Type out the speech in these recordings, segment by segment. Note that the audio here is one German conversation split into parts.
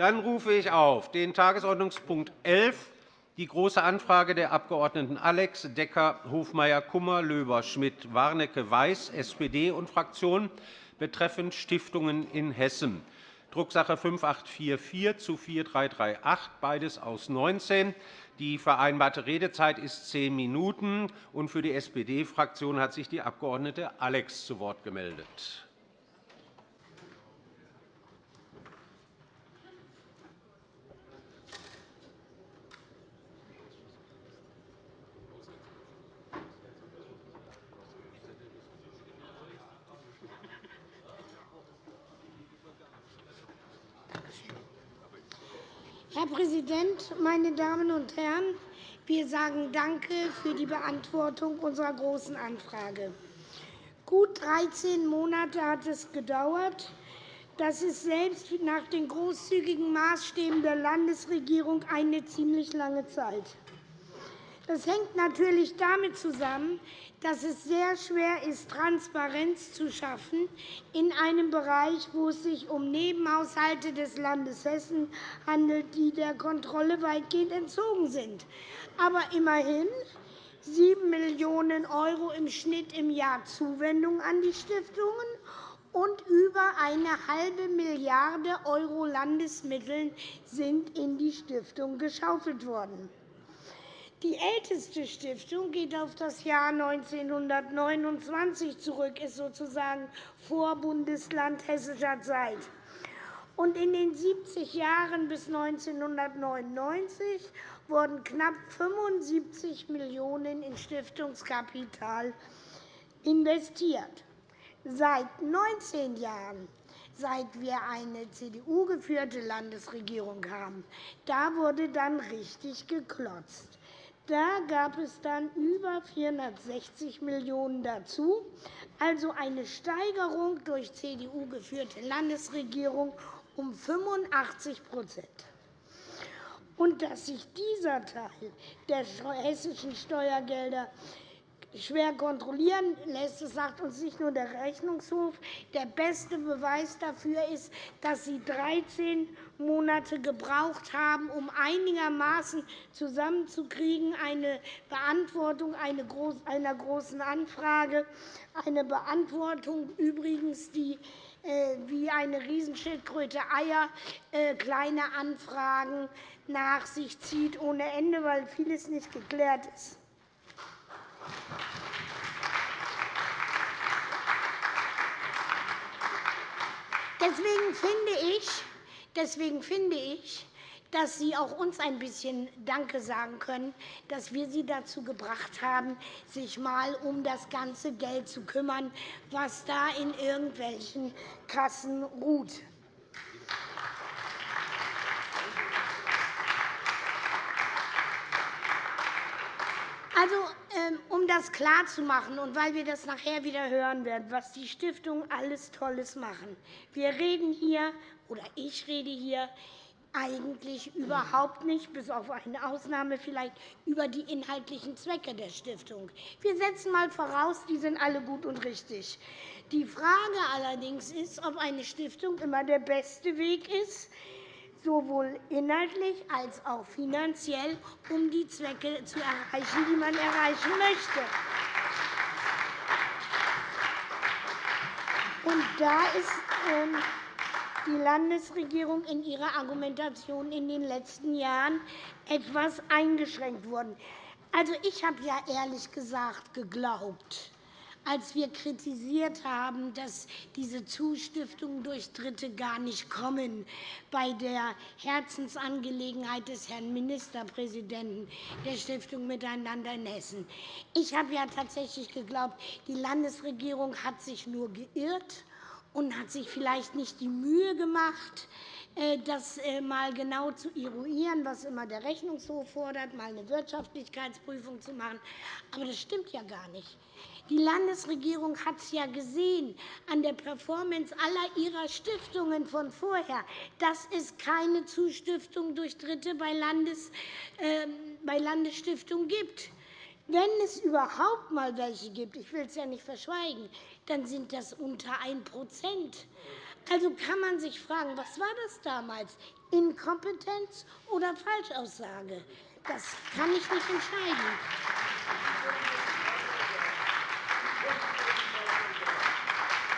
Dann rufe ich auf den Tagesordnungspunkt 11, die Große Anfrage der Abg. Alex, Decker, Hofmeier, Kummer, Löber, Schmidt, Warnecke, Weiß, SPD und Fraktion betreffend Stiftungen in Hessen. Drucksache 5844 zu 4338, beides aus 19. Die vereinbarte Redezeit ist zehn Minuten. Für die SPD-Fraktion hat sich die Abg. Alex zu Wort gemeldet. Herr Präsident, meine Damen und Herren! Wir sagen Danke für die Beantwortung unserer Großen Anfrage. Gut 13 Monate hat es gedauert. Das ist selbst nach den großzügigen Maßstäben der Landesregierung eine ziemlich lange Zeit. Das hängt natürlich damit zusammen, dass es sehr schwer ist, Transparenz zu schaffen in einem Bereich, wo es sich um Nebenhaushalte des Landes Hessen handelt, die der Kontrolle weitgehend entzogen sind. Aber immerhin 7 Millionen € im Schnitt im Jahr Zuwendung an die Stiftungen und über eine halbe Milliarde € Landesmitteln sind in die Stiftung geschaufelt worden. Die älteste Stiftung geht auf das Jahr 1929 zurück, ist sozusagen Vorbundesland hessischer Zeit. Und in den 70 Jahren bis 1999 wurden knapp 75 Millionen € in Stiftungskapital investiert. Seit 19 Jahren seit wir eine CDU-geführte Landesregierung haben, da wurde dann richtig geklotzt. Da gab es dann über 460 Millionen € dazu, also eine Steigerung durch CDU geführte Landesregierung um 85 und dass sich dieser Teil der hessischen Steuergelder schwer kontrollieren lässt. Das sagt uns nicht nur der Rechnungshof. Der beste Beweis dafür ist, dass Sie 13 Monate gebraucht haben, um einigermaßen zusammenzukriegen, eine Beantwortung einer Großen Anfrage, eine Beantwortung übrigens, die äh, wie eine Riesenschildkröte Eier äh, kleine Anfragen nach sich zieht ohne Ende, weil vieles nicht geklärt ist. Deswegen finde ich, deswegen finde ich dass Sie auch uns ein bisschen Danke sagen können, dass wir Sie dazu gebracht haben, sich einmal um das ganze Geld zu kümmern, was da in irgendwelchen Kassen ruht. Also, ähm, um das klarzumachen und weil wir das nachher wieder hören werden, was die Stiftungen alles Tolles machen. Wir reden hier, oder ich rede hier, eigentlich überhaupt nicht, bis auf eine Ausnahme vielleicht, über die inhaltlichen Zwecke der Stiftung. Wir setzen einmal voraus, die sind alle gut und richtig. Die Frage allerdings ist, ob eine Stiftung immer der beste Weg ist, sowohl inhaltlich als auch finanziell, um die Zwecke zu erreichen, die man erreichen möchte. Und da ist ähm, die Landesregierung in ihrer Argumentation in den letzten Jahren etwas eingeschränkt worden. Also, ich habe ja ehrlich gesagt geglaubt, als wir kritisiert haben, dass diese Zustiftungen durch Dritte gar nicht kommen bei der Herzensangelegenheit des Herrn Ministerpräsidenten der Stiftung Miteinander in Hessen. Ich habe ja tatsächlich geglaubt, die Landesregierung hat sich nur geirrt und hat sich vielleicht nicht die Mühe gemacht, äh, das einmal äh, genau zu eruieren, was immer der Rechnungshof fordert, mal eine Wirtschaftlichkeitsprüfung zu machen. Aber das stimmt ja gar nicht. Die Landesregierung hat es ja gesehen an der Performance aller ihrer Stiftungen von vorher, dass es keine Zustiftung durch Dritte bei, Landes, äh, bei Landesstiftungen gibt. Wenn es überhaupt einmal welche gibt, ich will es ja nicht verschweigen, dann sind das unter 1% Also kann man sich fragen, was war das damals? Inkompetenz oder Falschaussage? Das kann ich nicht entscheiden.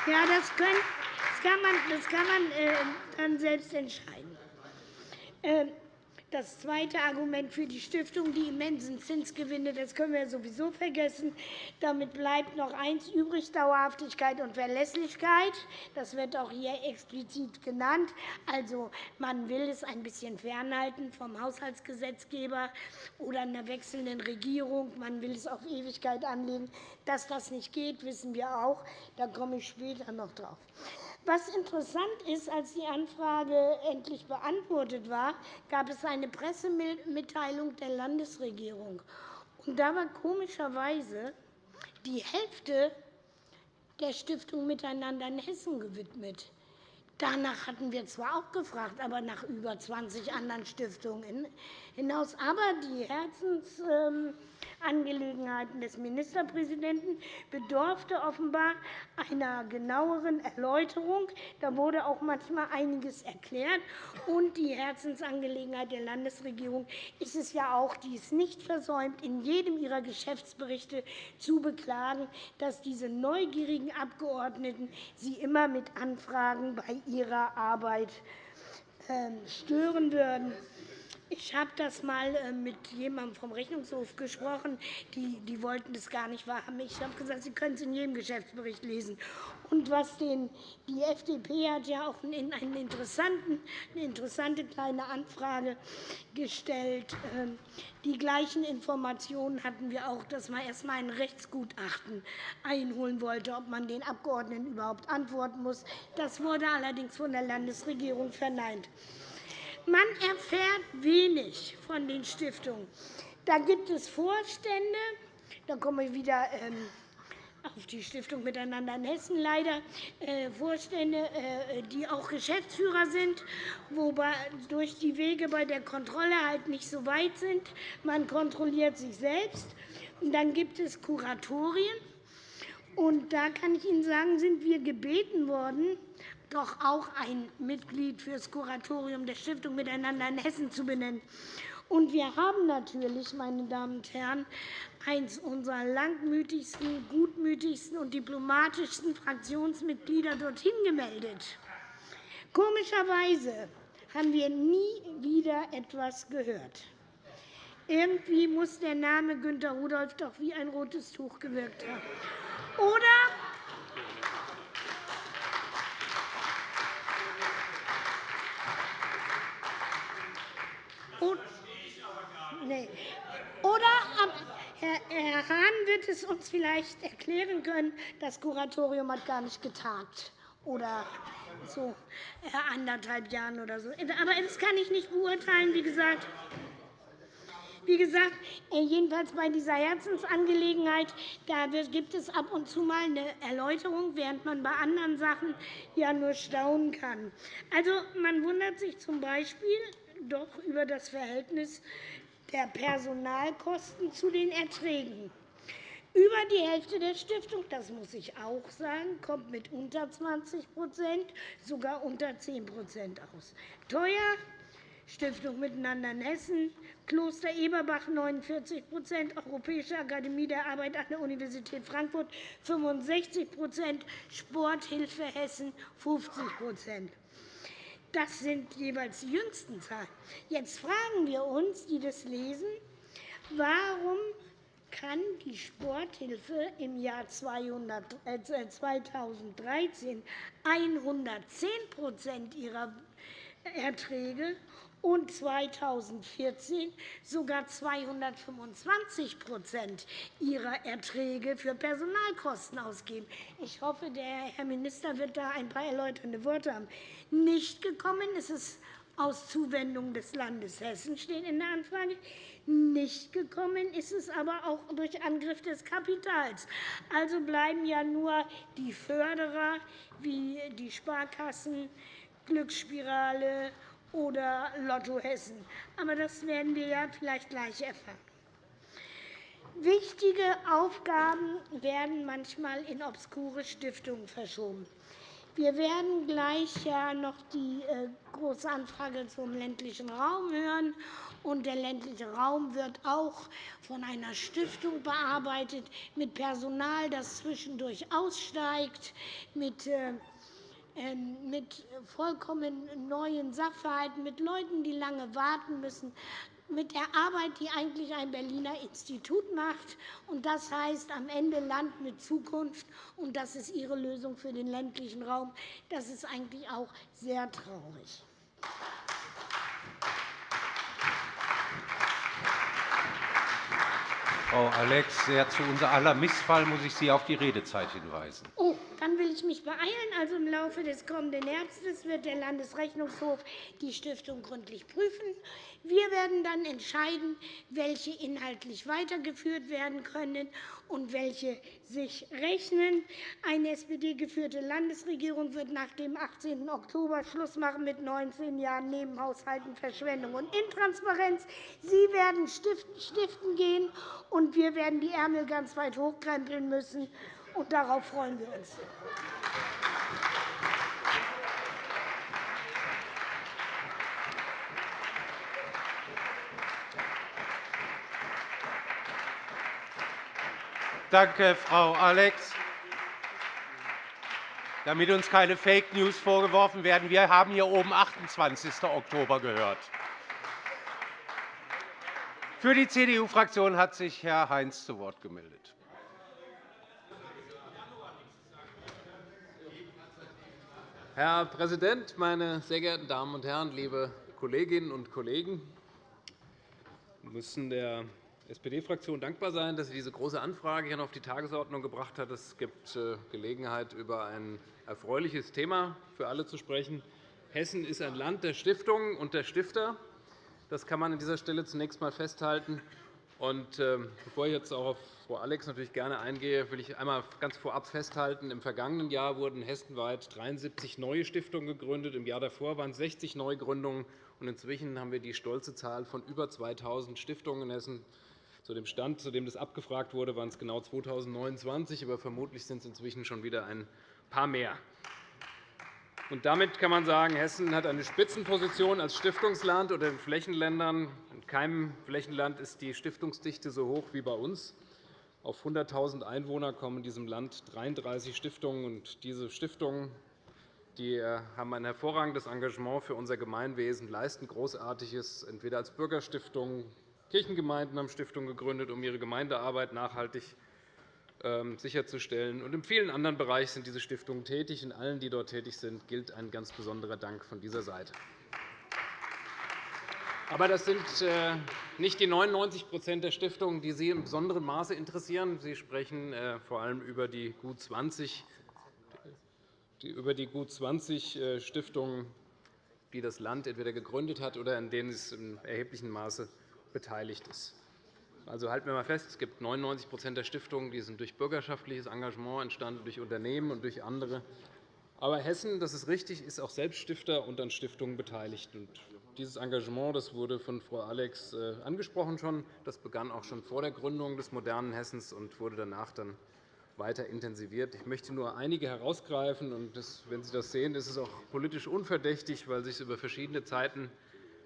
Ja, das, können, das kann man, das kann man äh, dann selbst entscheiden. Äh, das zweite Argument für die Stiftung, die immensen Zinsgewinne, das können wir sowieso vergessen. Damit bleibt noch eins übrig, Dauerhaftigkeit und Verlässlichkeit. Das wird auch hier explizit genannt. Also, man will es ein bisschen fernhalten vom Haushaltsgesetzgeber oder einer wechselnden Regierung. Man will es auf Ewigkeit anlegen. Dass das nicht geht, wissen wir auch. Da komme ich später noch drauf. Was interessant ist, als die Anfrage endlich beantwortet war, gab es eine Pressemitteilung der Landesregierung. Und da war komischerweise die Hälfte der Stiftung Miteinander in Hessen gewidmet. Danach hatten wir zwar auch gefragt, aber nach über 20 anderen Stiftungen hinaus. Aber die Herzensangelegenheiten des Ministerpräsidenten bedurfte offenbar einer genaueren Erläuterung. Da wurde auch manchmal einiges erklärt. Und die Herzensangelegenheit der Landesregierung ist es ja auch, die es nicht versäumt, in jedem ihrer Geschäftsberichte zu beklagen, dass diese neugierigen Abgeordneten sie immer mit Anfragen bei ihrer Arbeit ähm, stören würden. Ich habe das einmal äh, mit jemandem vom Rechnungshof gesprochen. Die, die wollten das gar nicht wahrhaben. Ich habe gesagt, Sie können es in jedem Geschäftsbericht lesen. Und was den, die FDP hat ja auch eine, eine interessante kleine Anfrage gestellt. Ähm, die gleichen Informationen hatten wir auch, dass man erst einmal ein Rechtsgutachten einholen wollte, ob man den Abgeordneten überhaupt antworten muss. Das wurde allerdings von der Landesregierung verneint. Man erfährt wenig von den Stiftungen. Da gibt es Vorstände, da komme ich wieder ähm, auf die Stiftung Miteinander in Hessen leider, äh, Vorstände, äh, die auch Geschäftsführer sind, wobei durch die Wege bei der Kontrolle halt nicht so weit sind. Man kontrolliert sich selbst. Dann gibt es Kuratorien. Und da kann ich Ihnen sagen, sind wir gebeten worden, doch auch ein Mitglied für das Kuratorium der Stiftung Miteinander in Hessen zu benennen. Und wir haben natürlich, meine Damen und Herren, eines unserer langmütigsten, gutmütigsten und diplomatischsten Fraktionsmitglieder dorthin gemeldet. Komischerweise haben wir nie wieder etwas gehört. Irgendwie muss der Name Günter Rudolph doch wie ein rotes Tuch gewirkt haben. Oder Nee. Oder Herr Hahn wird es uns vielleicht erklären können, das Kuratorium hat gar nicht getagt oder so anderthalb Jahren oder so. Aber das kann ich nicht beurteilen, wie gesagt. Wie gesagt, äh, jedenfalls bei dieser Herzensangelegenheit da gibt es ab und zu mal eine Erläuterung, während man bei anderen Sachen ja nur staunen kann. Also, man wundert sich z. B. doch über das Verhältnis der Personalkosten zu den Erträgen. Über die Hälfte der Stiftung, das muss ich auch sagen, kommt mit unter 20% sogar unter 10% aus. Teuer Stiftung Miteinander in Hessen, Kloster Eberbach 49% Europäische Akademie der Arbeit an der Universität Frankfurt 65% Sporthilfe Hessen 50 das sind jeweils die jüngsten Zahlen. Jetzt fragen wir uns, die das lesen, warum kann die Sporthilfe im Jahr 2013 110% ihrer Erträge und 2014 sogar 225% ihrer Erträge für Personalkosten ausgeben. Ich hoffe, der Herr Minister wird da ein paar erläuternde Worte haben. Nicht gekommen ist es aus Zuwendung des Landes Hessen, steht in der Anfrage. Nicht gekommen ist es aber auch durch Angriff des Kapitals. Also bleiben ja nur die Förderer wie die Sparkassen, Glücksspirale oder Lotto Hessen. Aber das werden wir ja vielleicht gleich erfahren. Wichtige Aufgaben werden manchmal in obskure Stiftungen verschoben. Wir werden gleich ja noch die äh, Große Anfrage zum ländlichen Raum hören. Und der ländliche Raum wird auch von einer Stiftung bearbeitet, mit Personal, das zwischendurch aussteigt, mit äh, mit vollkommen neuen Sachverhalten, mit Leuten, die lange warten müssen, mit der Arbeit, die eigentlich ein Berliner Institut macht. Das heißt am Ende Land mit Zukunft. Und das ist Ihre Lösung für den ländlichen Raum. Das ist eigentlich auch sehr traurig. Frau Alex, sehr zu unser aller Missfall muss ich Sie auf die Redezeit hinweisen. Oh, dann will ich mich beeilen. Also Im Laufe des kommenden Herbstes wird der Landesrechnungshof die Stiftung gründlich prüfen. Wir werden dann entscheiden, welche inhaltlich weitergeführt werden können und welche sich rechnen. Eine SPD-geführte Landesregierung wird nach dem 18. Oktober Schluss machen mit 19 Jahren Nebenhaushalten, Verschwendung und Intransparenz. Sie werden stiften gehen, und wir werden die Ärmel ganz weit hochkrempeln müssen. Und darauf freuen wir uns. Danke, Frau Alex. Damit uns keine Fake News vorgeworfen werden, wir haben hier oben 28. Oktober gehört. Für die CDU-Fraktion hat sich Herr Heinz zu Wort gemeldet. Herr Präsident, meine sehr geehrten Damen und Herren, liebe Kolleginnen und Kollegen! Wir müssen der SPD-Fraktion dankbar sein, dass sie diese Große Anfrage hier auf die Tagesordnung gebracht hat. Es gibt äh, Gelegenheit, über ein erfreuliches Thema für alle zu sprechen. Hessen ist ein Land der Stiftungen und der Stifter. Das kann man an dieser Stelle zunächst einmal festhalten. Und, äh, bevor ich jetzt auch auf Frau Alex natürlich gerne eingehe, will ich einmal ganz vorab festhalten, im vergangenen Jahr wurden hessenweit 73 neue Stiftungen gegründet. Im Jahr davor waren es 60 Neugründungen. Und inzwischen haben wir die stolze Zahl von über 2.000 Stiftungen in Hessen. Zu dem Stand, zu dem das abgefragt wurde, waren es genau 2029, aber vermutlich sind es inzwischen schon wieder ein paar mehr. Damit kann man sagen, Hessen hat eine Spitzenposition als Stiftungsland unter den Flächenländern. In keinem Flächenland ist die Stiftungsdichte so hoch wie bei uns. Auf 100.000 Einwohner kommen in diesem Land 33 Stiftungen. Und diese Stiftungen die äh, haben ein hervorragendes Engagement für unser Gemeinwesen, leisten Großartiges, entweder als Bürgerstiftung, Kirchengemeinden haben Stiftungen gegründet, um ihre Gemeindearbeit nachhaltig sicherzustellen. Und in vielen anderen Bereichen sind diese Stiftungen tätig. In allen, die dort tätig sind, gilt ein ganz besonderer Dank von dieser Seite. Aber das sind äh, nicht die 99% der Stiftungen, die Sie in besonderem Maße interessieren. Sie sprechen äh, vor allem über die gut 20 über die gut 20 Stiftungen, die das Land entweder gegründet hat oder in denen es in erheblichem Maße beteiligt ist. Also halten wir einmal fest, es gibt 99% der Stiftungen, die sind durch bürgerschaftliches Engagement entstanden, durch Unternehmen und durch andere. Aber Hessen, das ist richtig, ist auch selbst Stifter und an Stiftungen beteiligt. dieses Engagement das wurde von Frau Alex äh, angesprochen schon. Das begann auch schon vor der Gründung des modernen Hessens und wurde danach dann weiter intensiviert. Ich möchte nur einige herausgreifen. Und wenn Sie das sehen, ist es auch politisch unverdächtig, weil sich über verschiedene Zeiten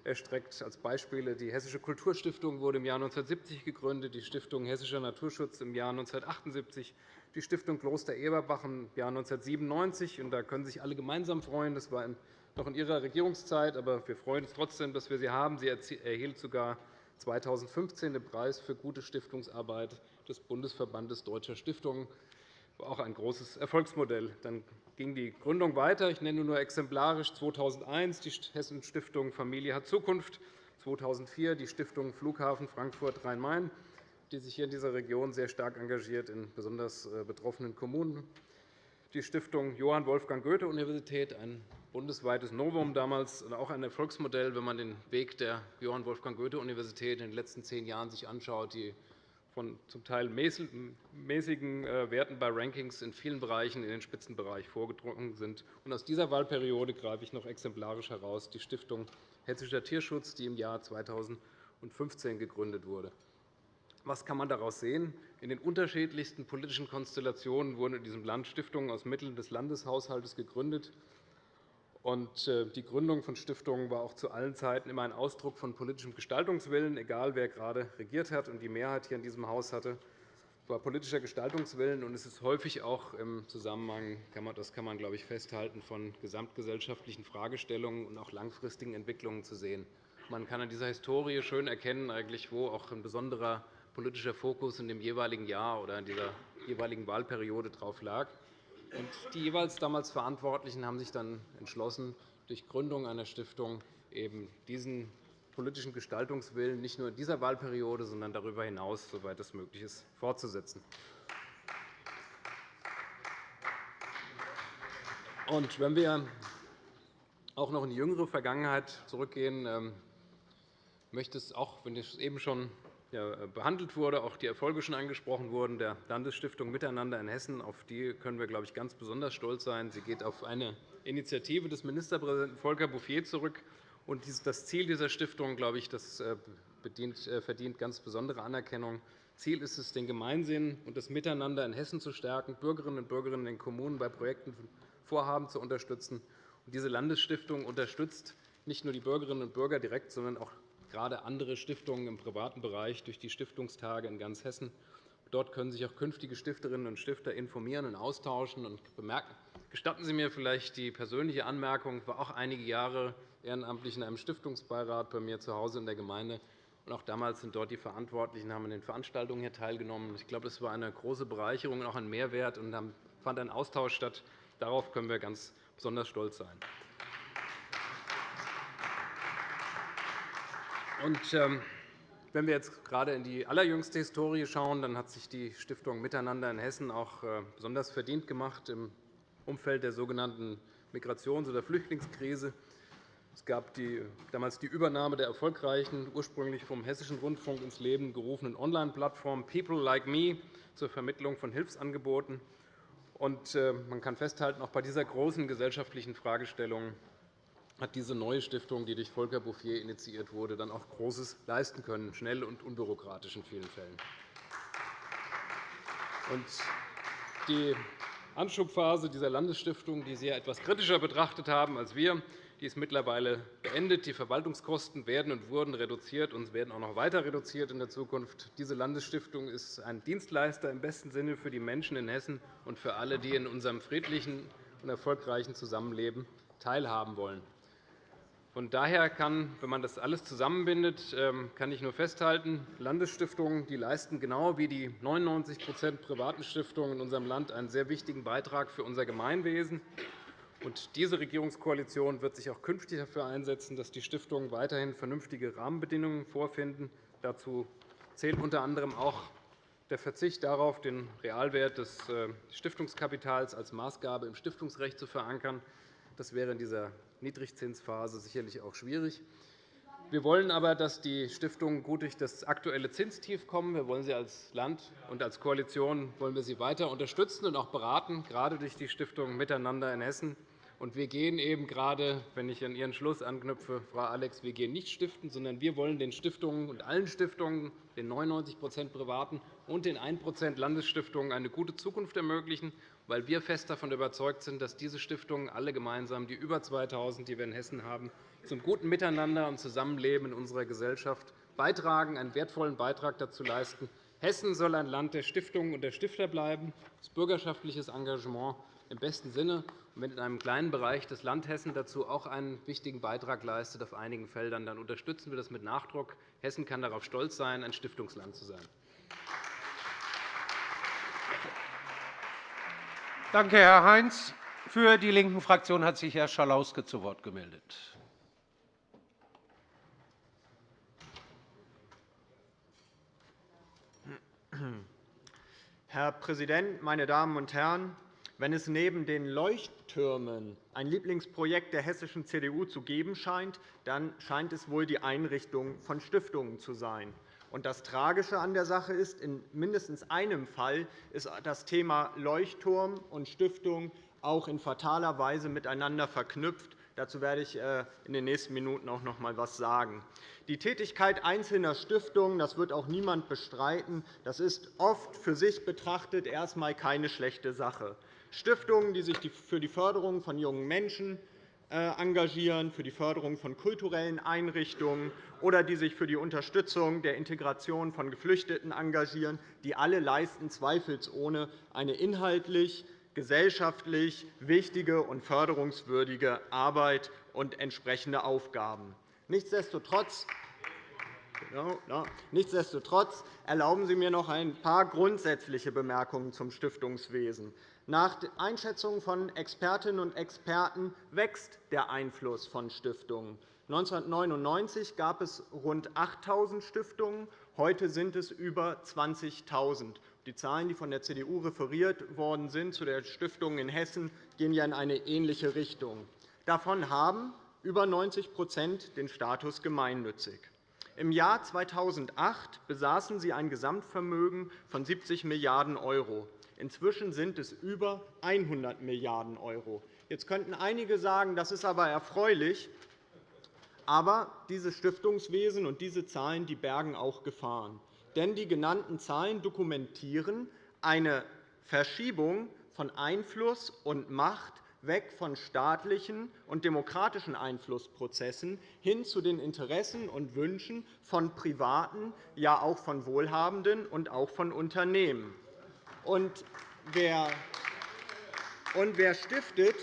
erstreckt. Als Beispiele die Hessische Kulturstiftung wurde im Jahr 1970 gegründet, die Stiftung Hessischer Naturschutz im Jahr 1978, die Stiftung Kloster Eberbach im Jahr 1997. Und da können sich alle gemeinsam freuen. Das war noch in Ihrer Regierungszeit, aber wir freuen uns trotzdem, dass wir sie haben. Sie erhielt sogar 2015 den Preis für gute Stiftungsarbeit des Bundesverbandes Deutscher Stiftungen. Auch ein großes Erfolgsmodell. Dann ging die Gründung weiter. Ich nenne nur exemplarisch 2001 die Hessenstiftung Familie hat Zukunft, 2004 die Stiftung Flughafen Frankfurt-Rhein-Main, die sich hier in dieser Region sehr stark engagiert in besonders äh, betroffenen Kommunen, die Stiftung Johann Wolfgang Goethe-Universität, ein bundesweites Novum damals, und auch ein Erfolgsmodell, wenn man den Weg der Johann Wolfgang Goethe-Universität in den letzten zehn Jahren sich anschaut, die von zum Teil mäßigen äh, Werten bei Rankings in vielen Bereichen in den Spitzenbereich vorgedrungen sind. aus dieser Wahlperiode greife ich noch exemplarisch heraus die Stiftung Hessischer Tierschutz, die im Jahr 2015 gegründet wurde. Was kann man daraus sehen? In den unterschiedlichsten politischen Konstellationen wurden in diesem Land Stiftungen aus Mitteln des Landeshaushalts gegründet. Äh, die Gründung von Stiftungen war auch zu allen Zeiten immer ein Ausdruck von politischem Gestaltungswillen, egal wer gerade regiert hat und die Mehrheit hier in diesem Haus hatte war politischer Gestaltungswillen, und es ist häufig auch im Zusammenhang, das kann man, glaube ich, festhalten, von gesamtgesellschaftlichen Fragestellungen und auch langfristigen Entwicklungen zu sehen. Man kann an dieser Historie schön erkennen, eigentlich, wo auch ein besonderer politischer Fokus in dem jeweiligen Jahr oder in dieser jeweiligen Wahlperiode drauf lag. Die jeweils damals Verantwortlichen haben sich dann entschlossen, durch Gründung einer Stiftung eben diesen politischen Gestaltungswillen nicht nur in dieser Wahlperiode, sondern darüber hinaus, soweit es möglich ist, fortzusetzen. Und wenn wir auch noch in die jüngere Vergangenheit zurückgehen, ähm, möchte es auch, wenn es eben schon behandelt wurde, auch die Erfolge schon angesprochen wurden, der Landesstiftung Miteinander in Hessen. Auf die können wir, glaube ich, ganz besonders stolz sein. Sie geht auf eine Initiative des Ministerpräsidenten Volker Bouffier zurück, und das Ziel dieser Stiftung glaube ich, das äh, äh, verdient ganz besondere Anerkennung. Ziel ist es, den Gemeinsinn und das Miteinander in Hessen zu stärken, Bürgerinnen und Bürger in den Kommunen bei Projekten und Vorhaben zu unterstützen. Diese Landesstiftung unterstützt nicht nur die Bürgerinnen und Bürger direkt, sondern auch gerade andere Stiftungen im privaten Bereich durch die Stiftungstage in ganz Hessen. Dort können sich auch künftige Stifterinnen und Stifter informieren und austauschen. Gestatten Sie mir vielleicht die persönliche Anmerkung. Ich war auch einige Jahre ehrenamtlich in einem Stiftungsbeirat bei mir zu Hause in der Gemeinde. auch damals sind dort die Verantwortlichen haben an den Veranstaltungen hier teilgenommen. Ich glaube, das war eine große Bereicherung und auch ein Mehrwert. Und dann fand ein Austausch statt. Darauf können wir ganz besonders stolz sein. Und, ähm, wenn wir jetzt gerade in die allerjüngste Historie schauen, dann hat sich die Stiftung Miteinander in Hessen auch äh, besonders verdient gemacht im Umfeld der sogenannten Migrations- oder Flüchtlingskrise. Es gab die, damals die Übernahme der erfolgreichen, ursprünglich vom Hessischen Rundfunk ins Leben gerufenen Online-Plattform People Like Me zur Vermittlung von Hilfsangeboten. Und, äh, man kann festhalten, auch bei dieser großen gesellschaftlichen Fragestellung hat diese neue Stiftung, die durch Volker Bouffier initiiert wurde, dann auch Großes leisten können, schnell und unbürokratisch in vielen Fällen. Die Anschubphase dieser Landesstiftung, die Sie etwas kritischer betrachtet haben als wir, die ist mittlerweile beendet. Die Verwaltungskosten werden und wurden reduziert und werden auch noch weiter reduziert in der Zukunft. Diese Landesstiftung ist ein Dienstleister im besten Sinne für die Menschen in Hessen und für alle, die in unserem friedlichen und erfolgreichen Zusammenleben teilhaben wollen. Von daher kann, wenn man das alles zusammenbindet, ähm, kann ich nur festhalten, Landesstiftungen die leisten genau wie die 99% privaten Stiftungen in unserem Land einen sehr wichtigen Beitrag für unser Gemeinwesen. Und diese Regierungskoalition wird sich auch künftig dafür einsetzen, dass die Stiftungen weiterhin vernünftige Rahmenbedingungen vorfinden. Dazu zählt unter anderem auch der Verzicht darauf, den Realwert des äh, Stiftungskapitals als Maßgabe im Stiftungsrecht zu verankern. Das wäre in dieser Niedrigzinsphase sicherlich auch schwierig. Wir wollen aber, dass die Stiftungen gut durch das aktuelle Zinstief kommen. Wir wollen sie als Land und als Koalition wollen wir sie weiter unterstützen und auch beraten, gerade durch die Stiftung Miteinander in Hessen. Und wir gehen eben gerade, wenn ich an Ihren Schluss anknüpfe, Frau Alex, wir gehen nicht stiften, sondern wir wollen den Stiftungen und allen Stiftungen, den 99% privaten und den 1% Landesstiftungen eine gute Zukunft ermöglichen, weil wir fest davon überzeugt sind, dass diese Stiftungen alle gemeinsam, die über 2.000, die wir in Hessen haben, zum guten Miteinander und Zusammenleben in unserer Gesellschaft beitragen, einen wertvollen Beitrag dazu leisten. Hessen soll ein Land der Stiftungen und der Stifter bleiben, das bürgerschaftliches Engagement im besten Sinne. Und wenn in einem kleinen Bereich das Land Hessen dazu auch einen wichtigen Beitrag leistet auf einigen Feldern, dann unterstützen wir das mit Nachdruck. Hessen kann darauf stolz sein, ein Stiftungsland zu sein. Danke, Herr Heinz. Für die Linken-Fraktion hat sich Herr Schalauske zu Wort gemeldet. Herr Präsident, meine Damen und Herren! Wenn es neben den Leuchttürmen ein Lieblingsprojekt der hessischen CDU zu geben scheint, dann scheint es wohl die Einrichtung von Stiftungen zu sein. Das Tragische an der Sache ist, in mindestens einem Fall ist das Thema Leuchtturm und Stiftung auch in fataler Weise miteinander verknüpft. Dazu werde ich äh, in den nächsten Minuten auch noch einmal etwas sagen. Die Tätigkeit einzelner Stiftungen, das wird auch niemand bestreiten, das ist oft für sich betrachtet erst einmal keine schlechte Sache. Stiftungen, die sich für die Förderung von jungen Menschen engagieren, für die Förderung von kulturellen Einrichtungen oder die sich für die Unterstützung der Integration von Geflüchteten engagieren, die alle leisten zweifelsohne eine inhaltlich gesellschaftlich wichtige und förderungswürdige Arbeit und entsprechende Aufgaben. Nichtsdestotrotz Nichtsdestotrotz erlauben Sie mir noch ein paar grundsätzliche Bemerkungen zum Stiftungswesen. Nach Einschätzungen von Expertinnen und Experten wächst der Einfluss von Stiftungen. 1999 gab es rund 8.000 Stiftungen, heute sind es über 20.000. Die Zahlen, die von der CDU referiert worden sind zu der Stiftung in Hessen, gehen ja in eine ähnliche Richtung. Davon haben über 90% den Status gemeinnützig. Im Jahr 2008 besaßen sie ein Gesamtvermögen von 70 Milliarden €. Inzwischen sind es über 100 Milliarden €. Jetzt könnten einige sagen, das ist aber erfreulich. Aber dieses Stiftungswesen und diese Zahlen die bergen auch Gefahren denn die genannten Zahlen dokumentieren eine Verschiebung von Einfluss und Macht weg von staatlichen und demokratischen Einflussprozessen hin zu den Interessen und Wünschen von Privaten, ja auch von Wohlhabenden und auch von Unternehmen. Und wer stiftet,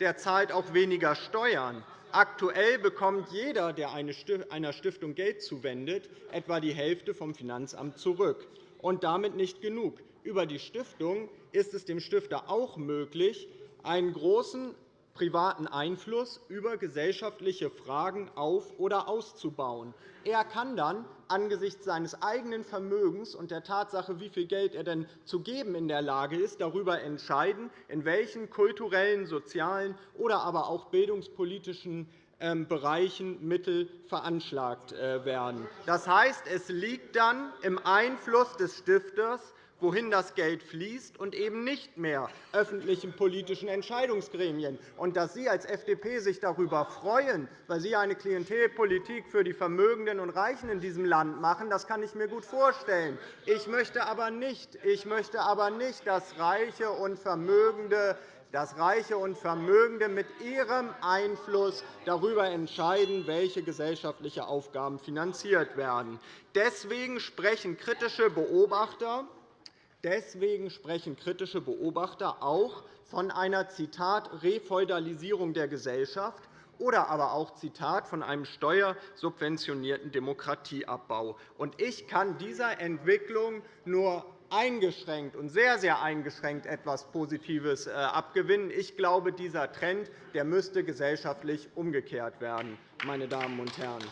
der zahlt auch weniger Steuern. Aktuell bekommt jeder, der einer Stiftung Geld zuwendet, etwa die Hälfte vom Finanzamt zurück. Und damit nicht genug. Über die Stiftung ist es dem Stifter auch möglich, einen großen privaten Einfluss über gesellschaftliche Fragen auf- oder auszubauen. Er kann dann angesichts seines eigenen Vermögens und der Tatsache, wie viel Geld er denn zu geben in der Lage ist, darüber entscheiden, in welchen kulturellen, sozialen oder aber auch bildungspolitischen ähm, Bereichen Mittel veranschlagt äh, werden. Das heißt, es liegt dann im Einfluss des Stifters, wohin das Geld fließt, und eben nicht mehr öffentlichen politischen Entscheidungsgremien. Und dass Sie als FDP sich darüber freuen, weil Sie eine Klientelpolitik für die Vermögenden und Reichen in diesem Land machen, das kann ich mir gut vorstellen. Ich möchte aber nicht, ich möchte aber nicht dass Reiche und Vermögende dass Reiche und Vermögende mit ihrem Einfluss darüber entscheiden, welche gesellschaftliche Aufgaben finanziert werden. Deswegen sprechen kritische Beobachter Deswegen sprechen kritische Beobachter auch von einer Zitat, Refeudalisierung der Gesellschaft oder aber auch Zitat, von einem steuersubventionierten Demokratieabbau. Ich kann dieser Entwicklung nur eingeschränkt und sehr, sehr eingeschränkt etwas Positives äh, abgewinnen. Ich glaube, dieser Trend der müsste gesellschaftlich umgekehrt werden. Meine Damen und Herren.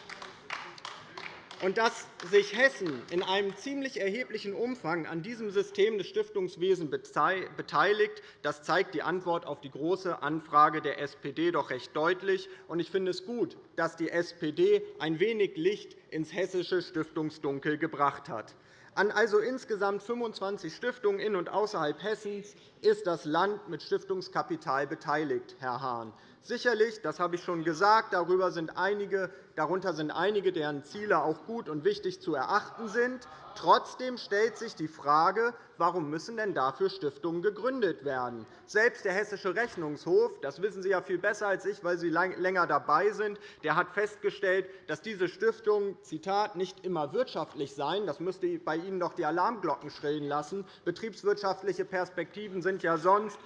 Und dass sich Hessen in einem ziemlich erheblichen Umfang an diesem System des Stiftungswesens beteiligt, das zeigt die Antwort auf die Große Anfrage der SPD doch recht deutlich. Ich finde es gut, dass die SPD ein wenig Licht ins hessische Stiftungsdunkel gebracht hat. An also insgesamt 25 Stiftungen in und außerhalb Hessens ist das Land mit Stiftungskapital beteiligt, Herr Hahn. Sicherlich, das habe ich schon gesagt, darüber sind einige, darunter sind einige, deren Ziele auch gut und wichtig zu erachten sind. Trotzdem stellt sich die Frage, warum müssen denn dafür Stiftungen gegründet werden? Selbst der Hessische Rechnungshof, das wissen Sie ja viel besser als ich, weil Sie länger dabei sind, der hat festgestellt, dass diese Stiftungen Zitat, nicht immer wirtschaftlich seien. Das müsste bei Ihnen doch die Alarmglocken schrillen lassen. Betriebswirtschaftliche Perspektiven sind ja sonst,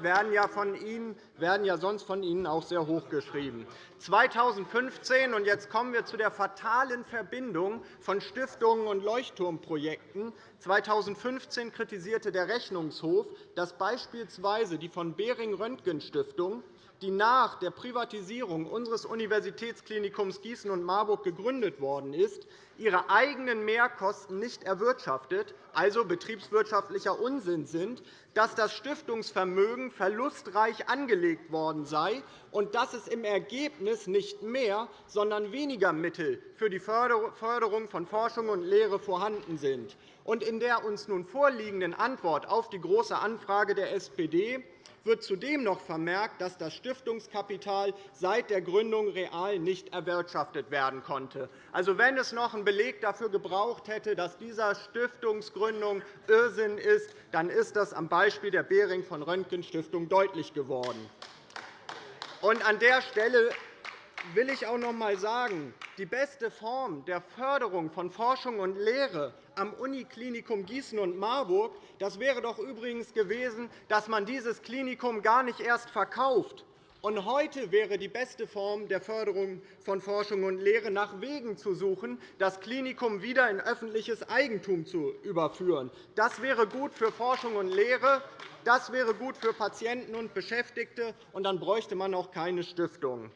werden, ja von Ihnen, werden ja sonst von Ihnen auch sehr hoch geschrieben. 2015, und jetzt kommen wir zu der fatalen Verbindung von Stiftungen und Leuchtturmprojekten. 2015 kritisierte der Rechnungshof, dass beispielsweise die von Behring-Röntgen-Stiftung die nach der Privatisierung unseres Universitätsklinikums Gießen und Marburg gegründet worden ist, ihre eigenen Mehrkosten nicht erwirtschaftet, also betriebswirtschaftlicher Unsinn sind, dass das Stiftungsvermögen verlustreich angelegt worden sei und dass es im Ergebnis nicht mehr, sondern weniger Mittel für die Förderung von Forschung und Lehre vorhanden sind. In der uns nun vorliegenden Antwort auf die Große Anfrage der SPD wird zudem noch vermerkt, dass das Stiftungskapital seit der Gründung real nicht erwirtschaftet werden konnte. Also, wenn es noch einen Beleg dafür gebraucht hätte, dass dieser Stiftungsgründung Irrsinn ist, dann ist das am Beispiel der Behring von Röntgen Stiftung deutlich geworden. an der Stelle will ich auch noch einmal sagen, die beste Form der Förderung von Forschung und Lehre am Uniklinikum Gießen und Marburg das wäre doch übrigens gewesen, dass man dieses Klinikum gar nicht erst verkauft. Und heute wäre die beste Form der Förderung von Forschung und Lehre, nach Wegen zu suchen, das Klinikum wieder in öffentliches Eigentum zu überführen. Das wäre gut für Forschung und Lehre, das wäre gut für Patienten und Beschäftigte, und dann bräuchte man auch keine Stiftung.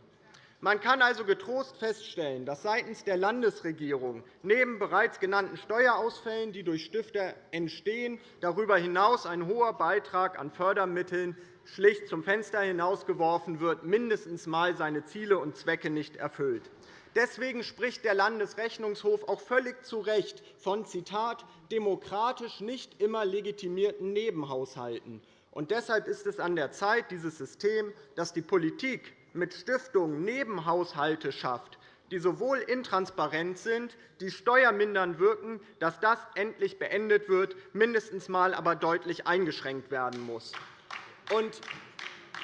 Man kann also getrost feststellen, dass seitens der Landesregierung neben bereits genannten Steuerausfällen, die durch Stifter entstehen, darüber hinaus ein hoher Beitrag an Fördermitteln schlicht zum Fenster hinausgeworfen wird, mindestens einmal seine Ziele und Zwecke nicht erfüllt. Deswegen spricht der Landesrechnungshof auch völlig zu Recht von Zitat, demokratisch nicht immer legitimierten Nebenhaushalten. Und deshalb ist es an der Zeit, dieses System, das die Politik mit Stiftungen Nebenhaushalte schafft, die sowohl intransparent sind, die steuermindernd wirken, dass das endlich beendet wird, mindestens einmal aber deutlich eingeschränkt werden muss.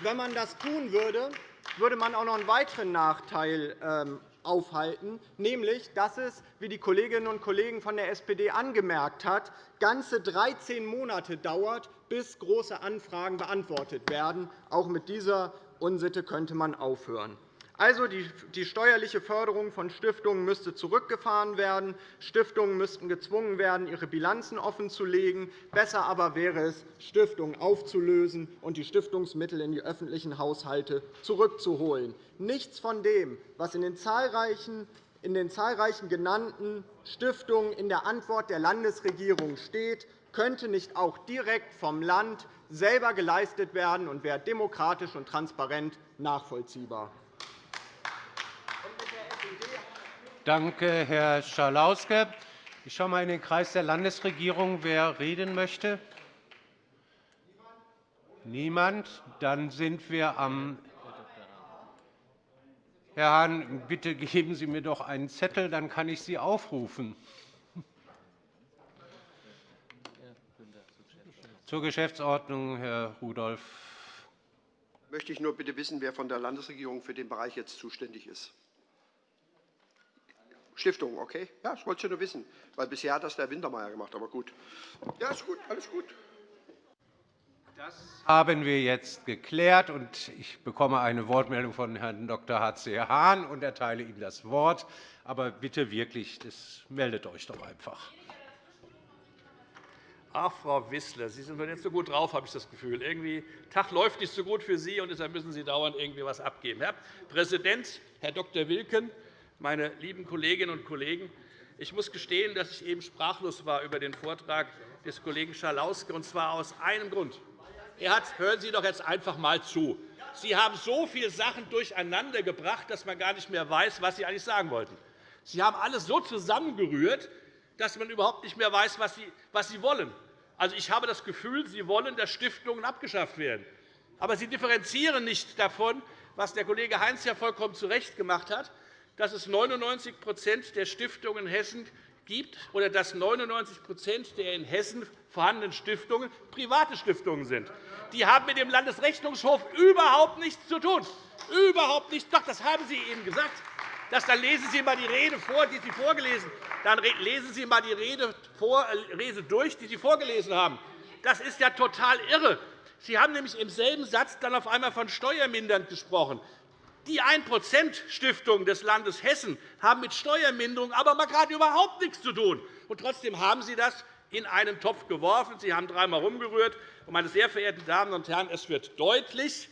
Wenn man das tun würde, würde man auch noch einen weiteren Nachteil ähm, aufhalten, nämlich dass es, wie die Kolleginnen und Kollegen von der SPD angemerkt hat, ganze 13 Monate dauert, bis große Anfragen beantwortet werden. Auch mit dieser Unsitte könnte man aufhören. Also, die steuerliche Förderung von Stiftungen müsste zurückgefahren werden. Stiftungen müssten gezwungen werden, ihre Bilanzen offenzulegen. Besser aber wäre es, Stiftungen aufzulösen und die Stiftungsmittel in die öffentlichen Haushalte zurückzuholen. Nichts von dem, was in den zahlreichen in den zahlreichen genannten Stiftungen in der Antwort der Landesregierung steht, könnte nicht auch direkt vom Land selber geleistet werden und wäre demokratisch und transparent nachvollziehbar. Danke, Herr Schalauske. Ich schaue einmal in den Kreis der Landesregierung, wer reden möchte. Niemand. Dann sind wir am Herr Hahn, bitte geben Sie mir doch einen Zettel, dann kann ich Sie aufrufen. Zur Geschäftsordnung, Herr Rudolph. Möchte ich nur bitte wissen, wer von der Landesregierung für den Bereich jetzt zuständig ist. Stiftung, okay? Ja, das wollte ich nur wissen, weil bisher hat das der Wintermeyer gemacht. Aber gut. Ja, ist gut, alles gut. Das haben wir jetzt geklärt. und Ich bekomme eine Wortmeldung von Herrn Dr. H.C. Hahn und erteile ihm das Wort. Aber bitte wirklich, das meldet euch doch einfach. Ach, Frau Wissler, Sie sind nicht so gut drauf, habe ich das Gefühl. Irgendwie, Tag läuft nicht so gut für Sie, und deshalb müssen Sie dauernd irgendwie etwas abgeben. Herr Präsident, Herr Dr. Wilken, meine lieben Kolleginnen und Kollegen! Ich muss gestehen, dass ich eben sprachlos war über den Vortrag des Kollegen Schalauske, und zwar aus einem Grund. Er hat, hören Sie doch jetzt einfach einmal zu. Sie haben so viele Sachen durcheinandergebracht, dass man gar nicht mehr weiß, was Sie eigentlich sagen wollten. Sie haben alles so zusammengerührt, dass man überhaupt nicht mehr weiß, was Sie wollen. Also, ich habe das Gefühl, Sie wollen, dass Stiftungen abgeschafft werden. Aber Sie differenzieren nicht davon, was der Kollege Heinz ja vollkommen zu Recht gemacht hat, dass es 99 der Stiftungen in Hessen gibt oder dass 99 der in Hessen vorhandenen Stiftungen private Stiftungen sind. Die haben mit dem Landesrechnungshof überhaupt nichts zu tun. Überhaupt nichts. Doch, das haben Sie eben gesagt. Das, dann lesen Sie einmal die Rede vor, die Sie vorgelesen Dann lesen Sie einmal die Rede, vor, äh, Rede durch, die Sie vorgelesen haben. Das ist ja total irre. Sie haben nämlich im selben Satz dann auf einmal von steuermindernd gesprochen. Die 1-%-Stiftungen des Landes Hessen haben mit Steuerminderung aber mal gerade überhaupt nichts zu tun. Und trotzdem haben Sie das in einen Topf geworfen. Sie haben dreimal herumgerührt. Meine sehr verehrten Damen und Herren, es wird deutlich,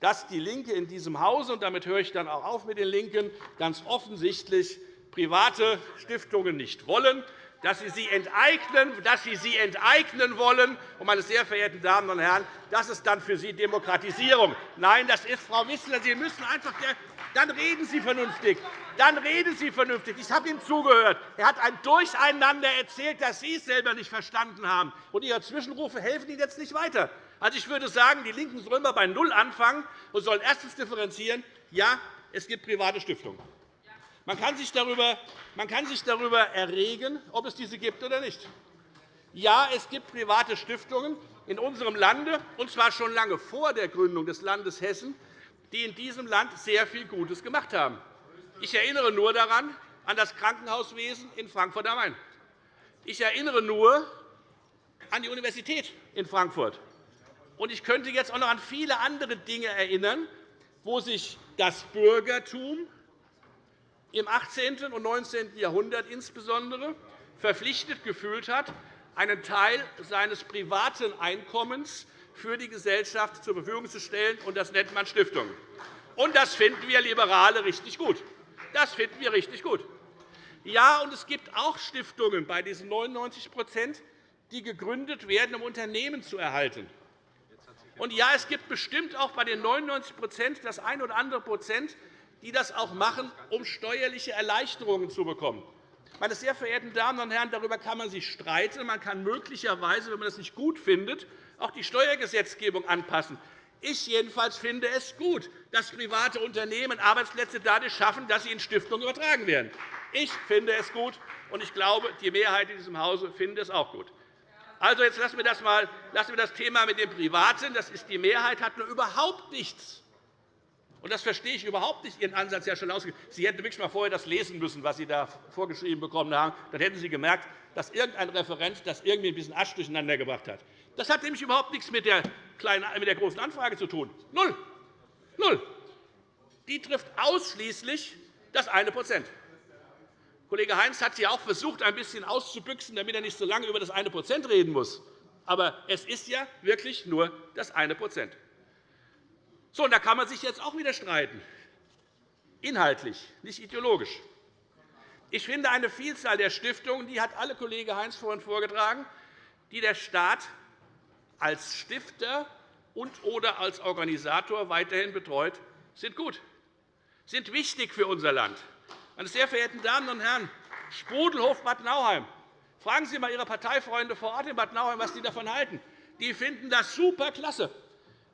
dass DIE LINKE in diesem Hause, und damit höre ich dann auch auf mit den LINKEN, ganz offensichtlich private Stiftungen nicht wollen. dass Sie sie enteignen, dass Sie sie enteignen wollen. Und, meine sehr verehrten Damen und Herren, das ist dann für Sie Demokratisierung. Nein, das ist, Frau Wissler, Sie müssen einfach dann reden Sie vernünftig. Dann reden Sie vernünftig. Ich habe ihm zugehört. Er hat ein Durcheinander erzählt, das Sie selber nicht verstanden haben. Und Ihre Zwischenrufe helfen Ihnen jetzt nicht weiter. Also, ich würde sagen, die LINKEN sollen mal bei Null anfangen und sollen erstens differenzieren. Ja, es gibt private Stiftungen. Man kann, sich darüber, man kann sich darüber erregen, ob es diese gibt oder nicht. Ja, es gibt private Stiftungen in unserem Lande, und zwar schon lange vor der Gründung des Landes Hessen, die in diesem Land sehr viel Gutes gemacht haben. Ich erinnere nur daran an das Krankenhauswesen in Frankfurt am Main. Ich erinnere nur an die Universität in Frankfurt. Und ich könnte jetzt auch noch an viele andere Dinge erinnern, wo sich das Bürgertum im 18. und 19. Jahrhundert insbesondere verpflichtet gefühlt hat, einen Teil seines privaten Einkommens für die Gesellschaft zur Verfügung zu stellen. Und das nennt man Stiftungen. Und das finden wir Liberale richtig gut. Das finden wir richtig gut. Ja, und es gibt auch Stiftungen bei diesen 99% die gegründet werden, um Unternehmen zu erhalten. Und ja, es gibt bestimmt auch bei den 99% das ein oder andere Prozent, die das auch machen, um steuerliche Erleichterungen zu bekommen. Meine sehr verehrten Damen und Herren, darüber kann man sich streiten. Man kann möglicherweise, wenn man das nicht gut findet, auch die Steuergesetzgebung anpassen. Ich jedenfalls finde es gut, dass private Unternehmen Arbeitsplätze dadurch schaffen, dass sie in Stiftungen übertragen werden. Ich finde es gut, und ich glaube, die Mehrheit in diesem Hause findet es auch gut. Also, jetzt lassen wir das, mal, lassen wir das Thema mit dem Privaten. Das ist die Mehrheit hat nur überhaupt nichts. Und das verstehe ich überhaupt nicht, Ihren Ansatz, Herr Schalauske. Sie hätten wirklich einmal vorher das lesen müssen, was Sie da vorgeschrieben bekommen haben. Dann hätten Sie gemerkt, dass irgendein Referent das irgendwie ein bisschen Asch durcheinander gebracht hat. Das hat nämlich überhaupt nichts mit der, kleinen, mit der großen Anfrage zu tun. Null. Null. Die trifft ausschließlich das eine Prozent. Kollege Heinz hat hier auch versucht, ein bisschen auszubüchsen, damit er nicht so lange über das eine Prozent reden muss. Aber es ist ja wirklich nur das eine Prozent. So, und da kann man sich jetzt auch wieder streiten. Inhaltlich, nicht ideologisch. Ich finde, eine Vielzahl der Stiftungen, die hat alle Kollege Heinz vorhin vorgetragen, die der Staat als Stifter und oder als Organisator weiterhin betreut, sind gut, sind wichtig für unser Land. Meine sehr verehrten Damen und Herren, Sprudelhof Bad Nauheim. Fragen Sie einmal Ihre Parteifreunde vor Ort in Bad Nauheim, was Sie davon halten. Die finden das superklasse,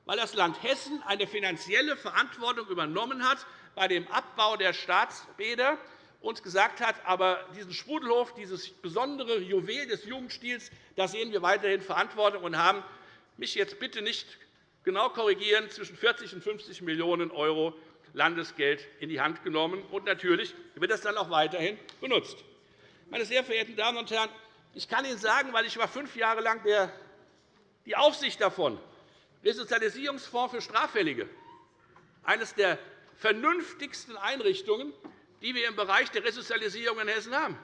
weil das Land Hessen eine finanzielle Verantwortung übernommen hat bei dem Abbau der Staatsbäder und gesagt hat, aber diesen Sprudelhof, dieses besondere Juwel des Jugendstils, da sehen wir weiterhin Verantwortung und haben mich jetzt bitte nicht genau korrigieren, zwischen 40 und 50 Millionen € Landesgeld in die Hand genommen. Und natürlich wird das dann auch weiterhin benutzt. Meine sehr verehrten Damen und Herren, ich kann Ihnen sagen, weil ich war fünf Jahre lang die Aufsicht davon, Resozialisierungsfonds für Straffällige, eines der vernünftigsten Einrichtungen, die wir im Bereich der Resozialisierung in Hessen haben.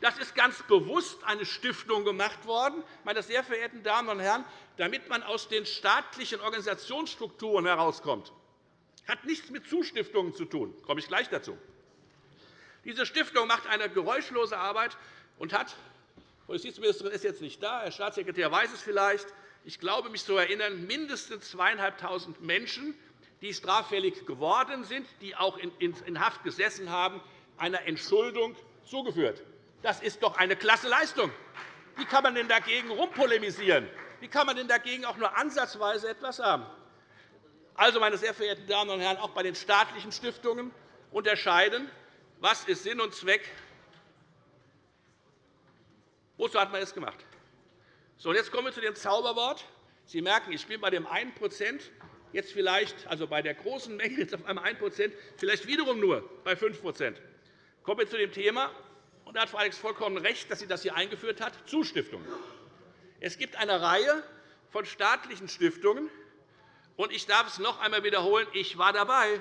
Das ist ganz bewusst eine Stiftung gemacht worden, meine sehr verehrten Damen und Herren, damit man aus den staatlichen Organisationsstrukturen herauskommt hat nichts mit Zustiftungen zu tun. Da komme ich gleich dazu. Diese Stiftung macht eine geräuschlose Arbeit und hat Justizministerin ist jetzt nicht da, Herr Staatssekretär weiß es vielleicht. Ich glaube, mich zu erinnern, mindestens 2.500 Menschen, die straffällig geworden sind, die auch in Haft gesessen haben, einer Entschuldung zugeführt. Das ist doch eine klasse Leistung. Wie kann man denn dagegen rumpolemisieren? Wie kann man denn dagegen auch nur ansatzweise etwas haben? Also, meine sehr verehrten Damen und Herren, auch bei den staatlichen Stiftungen unterscheiden, was ist Sinn und Zweck, wozu hat man es gemacht. So, jetzt kommen wir zu dem Zauberwort. Sie merken, ich bin bei dem 1 jetzt vielleicht, also bei der großen Menge jetzt auf einmal 1% vielleicht wiederum nur bei 5% Kommen wir zu dem Thema, und da hat Frau Alex vollkommen recht, dass sie das hier eingeführt hat, Zustiftungen. Es gibt eine Reihe von staatlichen Stiftungen, und ich darf es noch einmal wiederholen. Ich war dabei,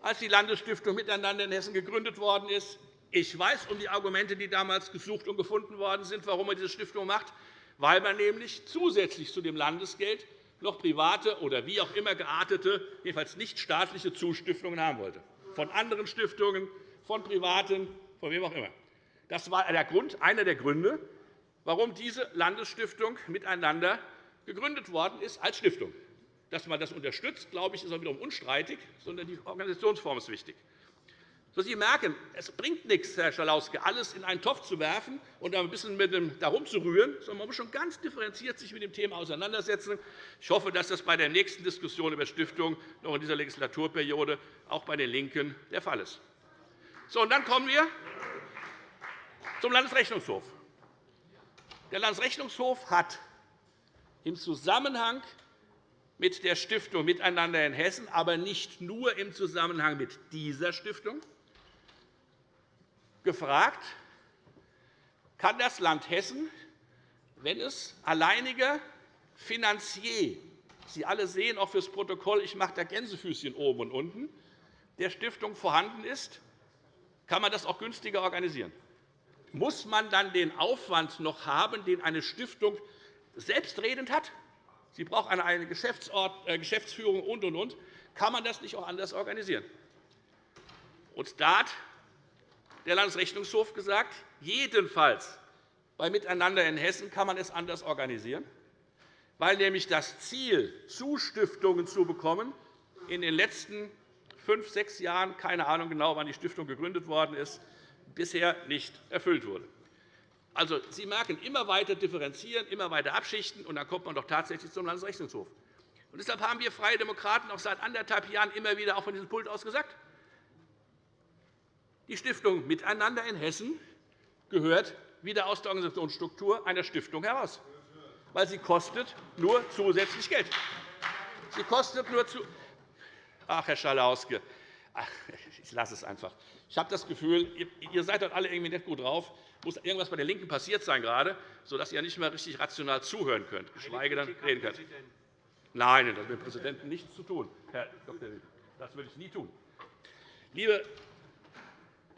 als die Landesstiftung Miteinander in Hessen gegründet worden ist. Ich weiß um die Argumente, die damals gesucht und gefunden worden sind, warum man diese Stiftung macht, weil man nämlich zusätzlich zu dem Landesgeld noch private oder wie auch immer geartete, jedenfalls nicht staatliche Zustiftungen haben wollte. Von anderen Stiftungen, von Privaten, von wem auch immer. Das war der Grund, einer der Gründe, warum diese Landesstiftung miteinander gegründet worden ist als Stiftung. Dass man das unterstützt, glaube ich, ist auch wiederum unstreitig, sondern die Organisationsform ist wichtig. So, Sie merken, es bringt nichts, Herr Schalauske, alles in einen Topf zu werfen und ein bisschen mit dem darum zu rühren, sondern man muss schon ganz differenziert sich mit dem Thema auseinandersetzen. Ich hoffe, dass das bei der nächsten Diskussion über Stiftung noch in dieser Legislaturperiode auch bei den LINKEN der Fall ist. So, und dann kommen wir zum Landesrechnungshof. Der Landesrechnungshof hat im Zusammenhang mit der Stiftung Miteinander in Hessen, aber nicht nur im Zusammenhang mit dieser Stiftung, gefragt, kann das Land Hessen, wenn es alleiniger Finanzier Sie alle sehen auch fürs Protokoll, ich mache da Gänsefüßchen oben und unten, der Stiftung vorhanden ist, kann man das auch günstiger organisieren. Muss man dann den Aufwand noch haben, den eine Stiftung selbstredend hat? Sie braucht eine äh, Geschäftsführung und, und, und. Kann man das nicht auch anders organisieren? Und da hat der Landesrechnungshof gesagt, jedenfalls bei Miteinander in Hessen kann man es anders organisieren, weil nämlich das Ziel, Zustiftungen zu bekommen, in den letzten fünf, sechs Jahren, keine Ahnung genau, wann die Stiftung gegründet worden ist, bisher nicht erfüllt wurde. Also, Sie merken, immer weiter differenzieren, immer weiter abschichten, und dann kommt man doch tatsächlich zum Landesrechnungshof. Und deshalb haben wir Freie Demokraten auch seit anderthalb Jahren immer wieder auch von diesem Pult aus gesagt, die Stiftung Miteinander in Hessen gehört wieder aus der Organisationsstruktur einer Stiftung heraus, weil sie kostet nur zusätzlich Geld. Sie kostet nur zu Ach, Herr Schalauske, ich lasse es einfach. Ich habe das Gefühl, ihr seid dort alle irgendwie nicht gut drauf. Muss irgendwas bei den LINKEN passiert sein, gerade, sodass ihr nicht mehr richtig rational zuhören könnt, geschweige denn reden könnt. Nein, das hat mit dem Präsidenten nichts zu tun, Herr Dr. Das würde ich nie tun. Liebe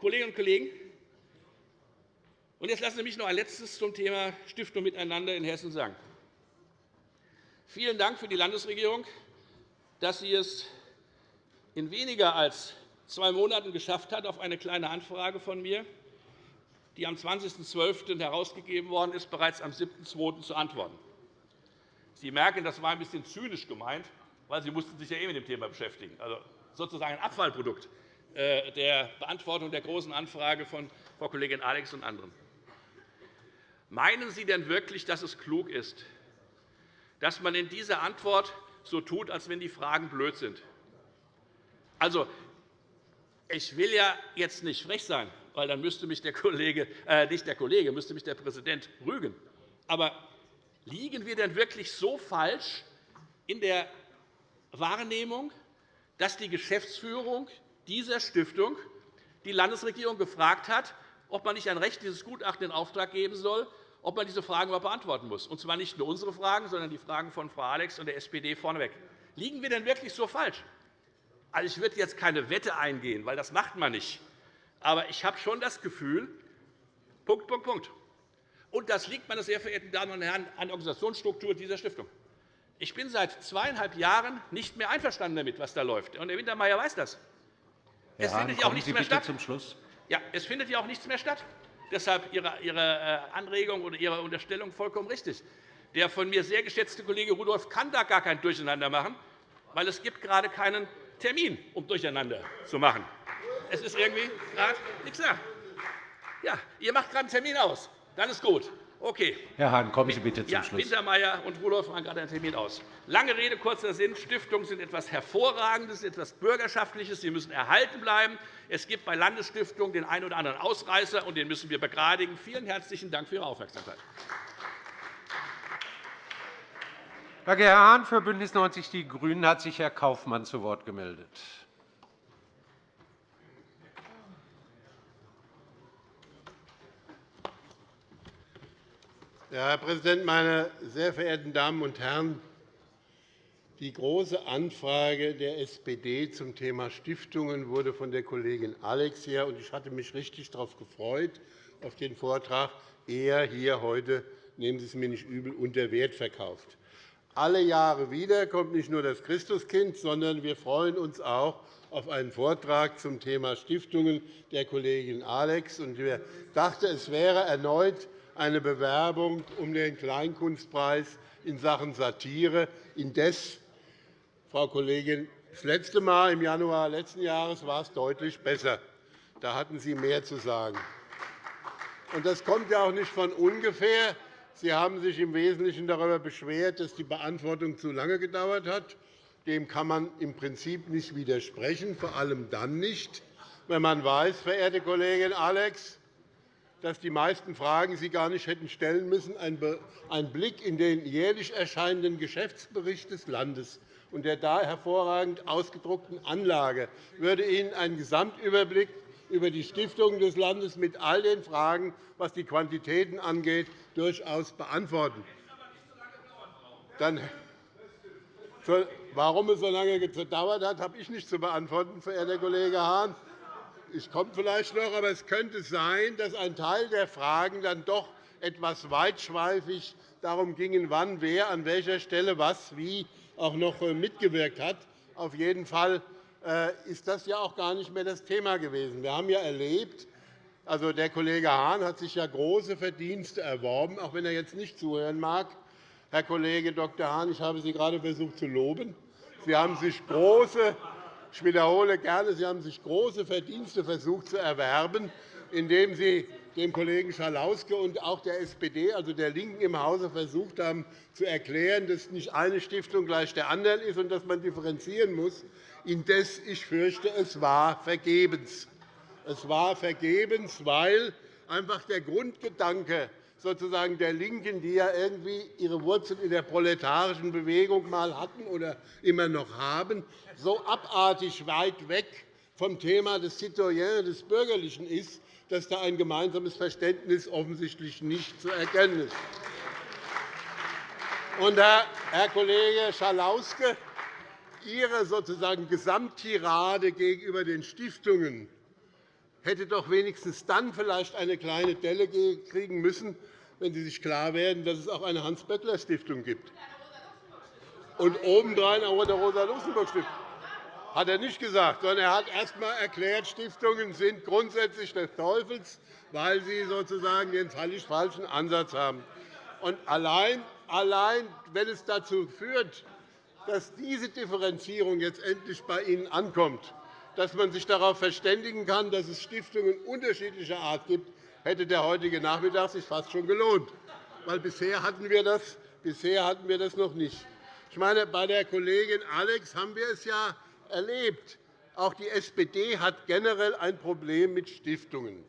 Kolleginnen und Kollegen, und jetzt lassen Sie mich noch ein Letztes zum Thema Stiftung Miteinander in Hessen sagen. Vielen Dank für die Landesregierung, dass sie es in weniger als zwei Monaten geschafft hat, auf eine Kleine Anfrage von mir, die am 20.12. herausgegeben worden ist, bereits am 7.2. zu antworten. Sie merken, das war ein bisschen zynisch gemeint, weil Sie mussten sich ja eh mit dem Thema beschäftigen. Also sozusagen ein Abfallprodukt der Beantwortung der Großen Anfrage von Frau Kollegin Alex und anderen. Meinen Sie denn wirklich, dass es klug ist, dass man in dieser Antwort so tut, als wenn die Fragen blöd sind? Also, ich will ja jetzt nicht frech sein, weil dann müsste mich der Kollege, äh, nicht der Kollege, müsste mich der Präsident rügen. Aber liegen wir denn wirklich so falsch in der Wahrnehmung, dass die Geschäftsführung dieser Stiftung die Landesregierung gefragt hat, ob man nicht ein Recht dieses Gutachten in Auftrag geben soll, ob man diese Fragen überhaupt beantworten muss, und zwar nicht nur unsere Fragen, sondern die Fragen von Frau Alex und der SPD vorneweg. Liegen wir denn wirklich so falsch? Also, ich würde jetzt keine Wette eingehen, weil das macht man nicht. Aber ich habe schon das Gefühl, Punkt, Punkt, Punkt. Und das liegt, meine sehr verehrten Damen und Herren, an der Organisationsstruktur dieser Stiftung. Ich bin seit zweieinhalb Jahren nicht mehr einverstanden damit, was da läuft. Und Herr Wintermeyer weiß das. Herr es Hahn, findet ja auch nichts Sie mehr statt. Zum Schluss. Ja, es findet ja auch nichts mehr statt. Deshalb Ihre äh, Anregung oder Ihre Unterstellung vollkommen richtig. Der von mir sehr geschätzte Kollege Rudolph kann da gar kein Durcheinander machen, weil es gibt gerade keinen Termin, um durcheinander zu machen. Es ist irgendwie gerade nichts da. Ja, ihr macht gerade einen Termin aus. Dann ist gut. Okay. Herr Hahn, kommen Sie bitte zum ja, Schluss. Wintermeyer und Rudolph machen gerade einen Termin aus. Lange Rede, kurzer Sinn. Stiftungen sind etwas Hervorragendes, etwas Bürgerschaftliches. Sie müssen erhalten bleiben. Es gibt bei Landesstiftungen den einen oder anderen Ausreißer, und den müssen wir begradigen. Vielen herzlichen Dank für Ihre Aufmerksamkeit. Danke, Herr Hahn. Für BÜNDNIS 90 die GRÜNEN hat sich Herr Kaufmann zu Wort gemeldet. Herr Präsident, meine sehr verehrten Damen und Herren! Die Große Anfrage der SPD zum Thema Stiftungen wurde von der Kollegin Alex her, und ich hatte mich richtig darauf gefreut, auf den Vortrag, eher hier heute, nehmen Sie es mir nicht übel, unter Wert verkauft. Alle Jahre wieder kommt nicht nur das Christuskind, sondern wir freuen uns auch auf einen Vortrag zum Thema Stiftungen der Kollegin Alex. Ich dachte, es wäre erneut eine Bewerbung um den Kleinkunstpreis in Sachen Satire. Indes, Frau Kollegin, das letzte Mal im Januar letzten Jahres war es deutlich besser. Da hatten Sie mehr zu sagen. Das kommt ja auch nicht von ungefähr. Sie haben sich im Wesentlichen darüber beschwert, dass die Beantwortung zu lange gedauert hat. Dem kann man im Prinzip nicht widersprechen, vor allem dann nicht, wenn man weiß, verehrte Kollegin Alex, dass die meisten Fragen Sie gar nicht hätten stellen müssen. Ein Blick in den jährlich erscheinenden Geschäftsbericht des Landes und der da hervorragend ausgedruckten Anlage würde Ihnen einen Gesamtüberblick über die Stiftungen des Landes mit all den Fragen, was die Quantitäten angeht, durchaus beantworten. Dann, warum es so lange gedauert hat, habe ich nicht zu beantworten, verehrter Kollege Hahn. Ich komme vielleicht noch, aber es könnte sein, dass ein Teil der Fragen dann doch etwas weitschweifig darum ging, wann wer an welcher Stelle was wie auch noch äh, mitgewirkt hat. Auf jeden Fall äh, ist das ja auch gar nicht mehr das Thema gewesen. Wir haben ja erlebt, also der Kollege Hahn hat sich ja große Verdienste erworben, auch wenn er jetzt nicht zuhören mag. Herr Kollege Dr. Hahn, ich habe Sie gerade versucht zu loben. Sie haben sich große ich wiederhole gerne, Sie haben sich große Verdienste versucht zu erwerben, indem Sie dem Kollegen Schalauske und auch der SPD, also der LINKEN im Hause, versucht haben, zu erklären, dass nicht eine Stiftung gleich der anderen ist und dass man differenzieren muss. Indes, ich fürchte, es war vergebens. Es war vergebens, weil einfach der Grundgedanke sozusagen der LINKEN, die ja irgendwie ihre Wurzeln in der proletarischen Bewegung mal hatten oder immer noch haben, so abartig weit weg vom Thema des Citoyens, des Bürgerlichen ist, dass da ein gemeinsames Verständnis offensichtlich nicht zu erkennen ist. Und, Herr Kollege Schalauske, Ihre sozusagen Gesamttirade gegenüber den Stiftungen hätte doch wenigstens dann vielleicht eine kleine Delle kriegen müssen, wenn Sie sich klar werden, dass es auch eine Hans-Böckler-Stiftung gibt. Und obendrein auch eine Rosa-Luxemburg-Stiftung. Hat er nicht gesagt, sondern er hat erst einmal erklärt, Stiftungen sind grundsätzlich des Teufels, weil sie sozusagen den völlig falschen Ansatz haben. Und allein, allein, wenn es dazu führt, dass diese Differenzierung jetzt endlich bei Ihnen ankommt, dass man sich darauf verständigen kann, dass es Stiftungen unterschiedlicher Art gibt, hätte der heutige Nachmittag sich fast schon gelohnt. Weil bisher hatten wir das, bisher hatten wir das noch nicht. Ich meine, bei der Kollegin Alex haben wir es ja erlebt. Auch die SPD hat generell ein Problem mit Stiftungen,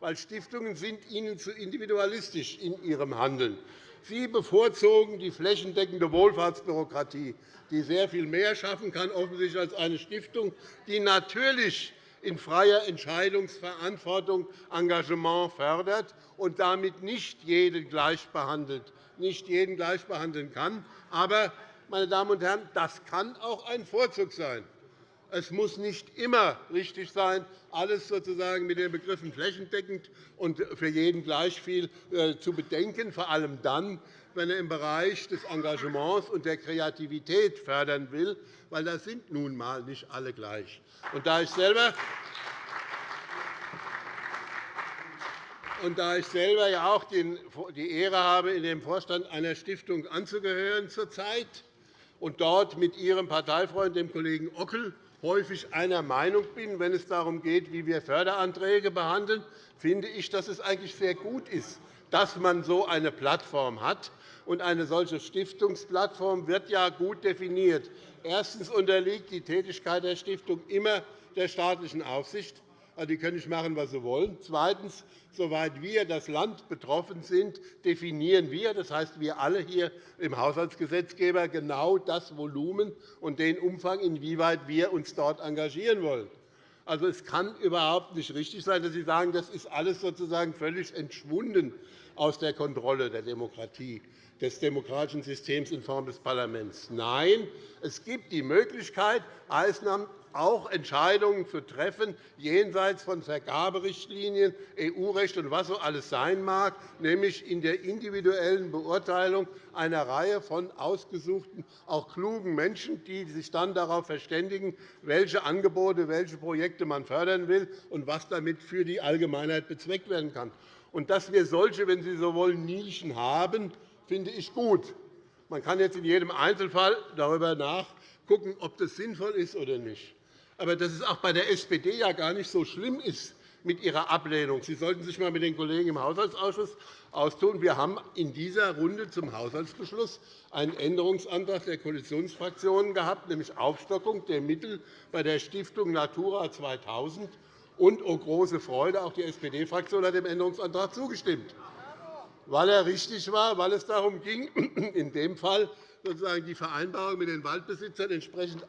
weil Stiftungen sind Ihnen zu individualistisch in ihrem Handeln. Sie bevorzugen die flächendeckende Wohlfahrtsbürokratie, die sehr viel mehr schaffen kann offensichtlich als eine Stiftung, die natürlich in freier Entscheidungsverantwortung Engagement fördert und damit nicht jeden gleich behandelt, nicht jeden gleich behandeln kann. Aber, meine Damen und Herren, das kann auch ein Vorzug sein. Es muss nicht immer richtig sein, alles sozusagen mit den Begriffen flächendeckend und für jeden gleich viel äh, zu bedenken, vor allem dann, wenn er im Bereich des Engagements und der Kreativität fördern will, weil da sind nun einmal nicht alle gleich. Und da ich selber Und da ich selber ja auch die Ehre habe, in dem Vorstand einer Stiftung anzugehören zurzeit und dort mit Ihrem Parteifreund, dem Kollegen Ockel, häufig einer Meinung bin, wenn es darum geht, wie wir Förderanträge behandeln, finde ich, dass es eigentlich sehr gut ist, dass man so eine Plattform hat. Und eine solche Stiftungsplattform wird ja gut definiert. Erstens unterliegt die Tätigkeit der Stiftung immer der staatlichen Aufsicht. Also, die können nicht machen, was sie wollen. Zweitens. Soweit wir, das Land, betroffen sind, definieren wir, das heißt, wir alle hier im Haushaltsgesetzgeber, genau das Volumen und den Umfang, inwieweit wir uns dort engagieren wollen. Also, es kann überhaupt nicht richtig sein, dass Sie sagen, das ist alles sozusagen völlig entschwunden aus der Kontrolle der Demokratie des demokratischen Systems in Form des Parlaments. Nein, es gibt die Möglichkeit, auch Entscheidungen zu treffen, jenseits von Vergaberichtlinien, EU-Recht und was so alles sein mag, nämlich in der individuellen Beurteilung einer Reihe von ausgesuchten, auch klugen Menschen, die sich dann darauf verständigen, welche Angebote, welche Projekte man fördern will und was damit für die Allgemeinheit bezweckt werden kann. Und dass wir solche, wenn Sie so wollen, Nischen haben, finde ich gut. Man kann jetzt in jedem Einzelfall darüber nachdenken, ob das sinnvoll ist oder nicht. Aber dass es auch bei der SPD ja gar nicht so schlimm ist mit ihrer Ablehnung. Sie sollten sich einmal mit den Kollegen im Haushaltsausschuss austun. Wir haben in dieser Runde zum Haushaltsbeschluss einen Änderungsantrag der Koalitionsfraktionen gehabt, nämlich Aufstockung der Mittel bei der Stiftung Natura 2000. Und, oh große Freude, auch die SPD-Fraktion hat dem Änderungsantrag zugestimmt, weil er richtig war, weil es darum ging, in dem Fall sozusagen die Vereinbarung mit den Waldbesitzern entsprechend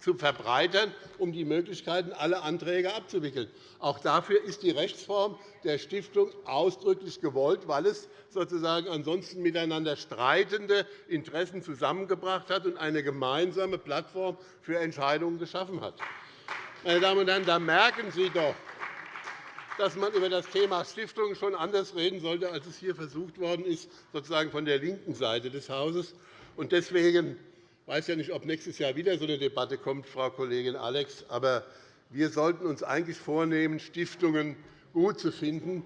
zu verbreitern, um die Möglichkeiten, alle Anträge abzuwickeln. Auch dafür ist die Rechtsform der Stiftung ausdrücklich gewollt, weil es sozusagen ansonsten miteinander streitende Interessen zusammengebracht hat und eine gemeinsame Plattform für Entscheidungen geschaffen hat. Meine Damen und Herren, da merken Sie doch, dass man über das Thema Stiftungen schon anders reden sollte, als es hier versucht worden ist, sozusagen von der linken Seite des Hauses. Deswegen ich weiß ja nicht, ob nächstes Jahr wieder so eine Debatte kommt, Frau Kollegin Alex. Aber wir sollten uns eigentlich vornehmen, Stiftungen gut zu finden,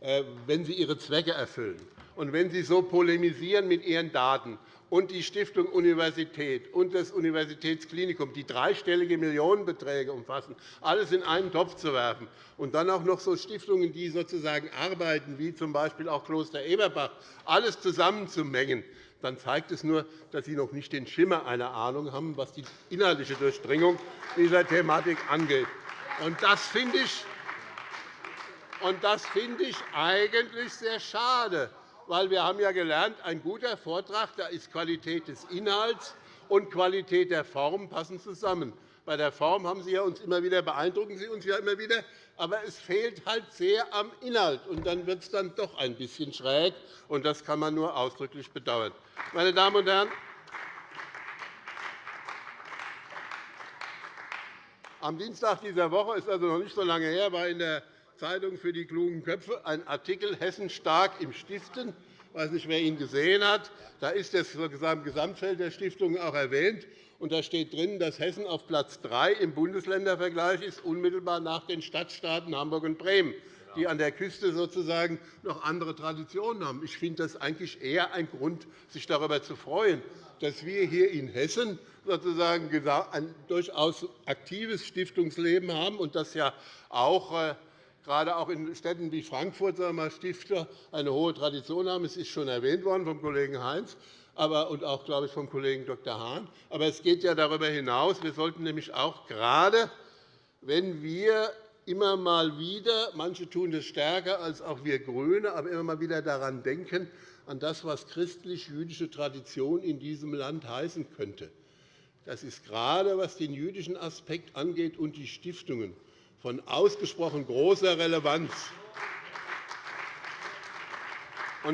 äh, wenn sie ihre Zwecke erfüllen. Und wenn Sie so polemisieren mit Ihren Daten und die Stiftung Universität und das Universitätsklinikum, die dreistellige Millionenbeträge umfassen, alles in einen Topf zu werfen und dann auch noch so Stiftungen, die sozusagen arbeiten, wie z. B. auch Kloster Eberbach, alles zusammenzumengen, dann zeigt es nur, dass Sie noch nicht den Schimmer einer Ahnung haben, was die inhaltliche Durchdringung dieser Thematik angeht. Und das finde ich, und das finde ich eigentlich sehr schade, weil wir haben ja gelernt, ein guter Vortrag, da ist Qualität des Inhalts und Qualität der Form passen zusammen. Bei der Form haben Sie uns immer wieder beeindrucken Sie uns ja immer wieder, aber es fehlt halt sehr am Inhalt, und dann wird es dann doch ein bisschen schräg, und das kann man nur ausdrücklich bedauern. Meine Damen und Herren, am Dienstag dieser Woche ist also noch nicht so lange her, war in der Zeitung für die klugen Köpfe ein Artikel Hessen stark im Stiften. Ich weiß nicht, wer ihn gesehen hat. Da ist das Gesamtfeld der Stiftungen auch erwähnt. Und da steht drin, dass Hessen auf Platz 3 im Bundesländervergleich ist, unmittelbar nach den Stadtstaaten Hamburg und Bremen die an der Küste sozusagen noch andere Traditionen haben. Ich finde das eigentlich eher ein Grund, sich darüber zu freuen, dass wir hier in Hessen sozusagen ein durchaus aktives Stiftungsleben haben und dass ja auch äh, gerade auch in Städten wie Frankfurt sagen wir, Stifter eine hohe Tradition haben. Es ist schon erwähnt worden vom Kollegen Heinz und auch, glaube ich, vom Kollegen Dr. Hahn. Aber es geht ja darüber hinaus. Wir sollten nämlich auch gerade, wenn wir immer mal wieder, manche tun das stärker als auch wir GRÜNE, aber immer mal wieder daran denken, an das, was christlich-jüdische Tradition in diesem Land heißen könnte. Das ist gerade, was den jüdischen Aspekt angeht und die Stiftungen, von ausgesprochen großer Relevanz.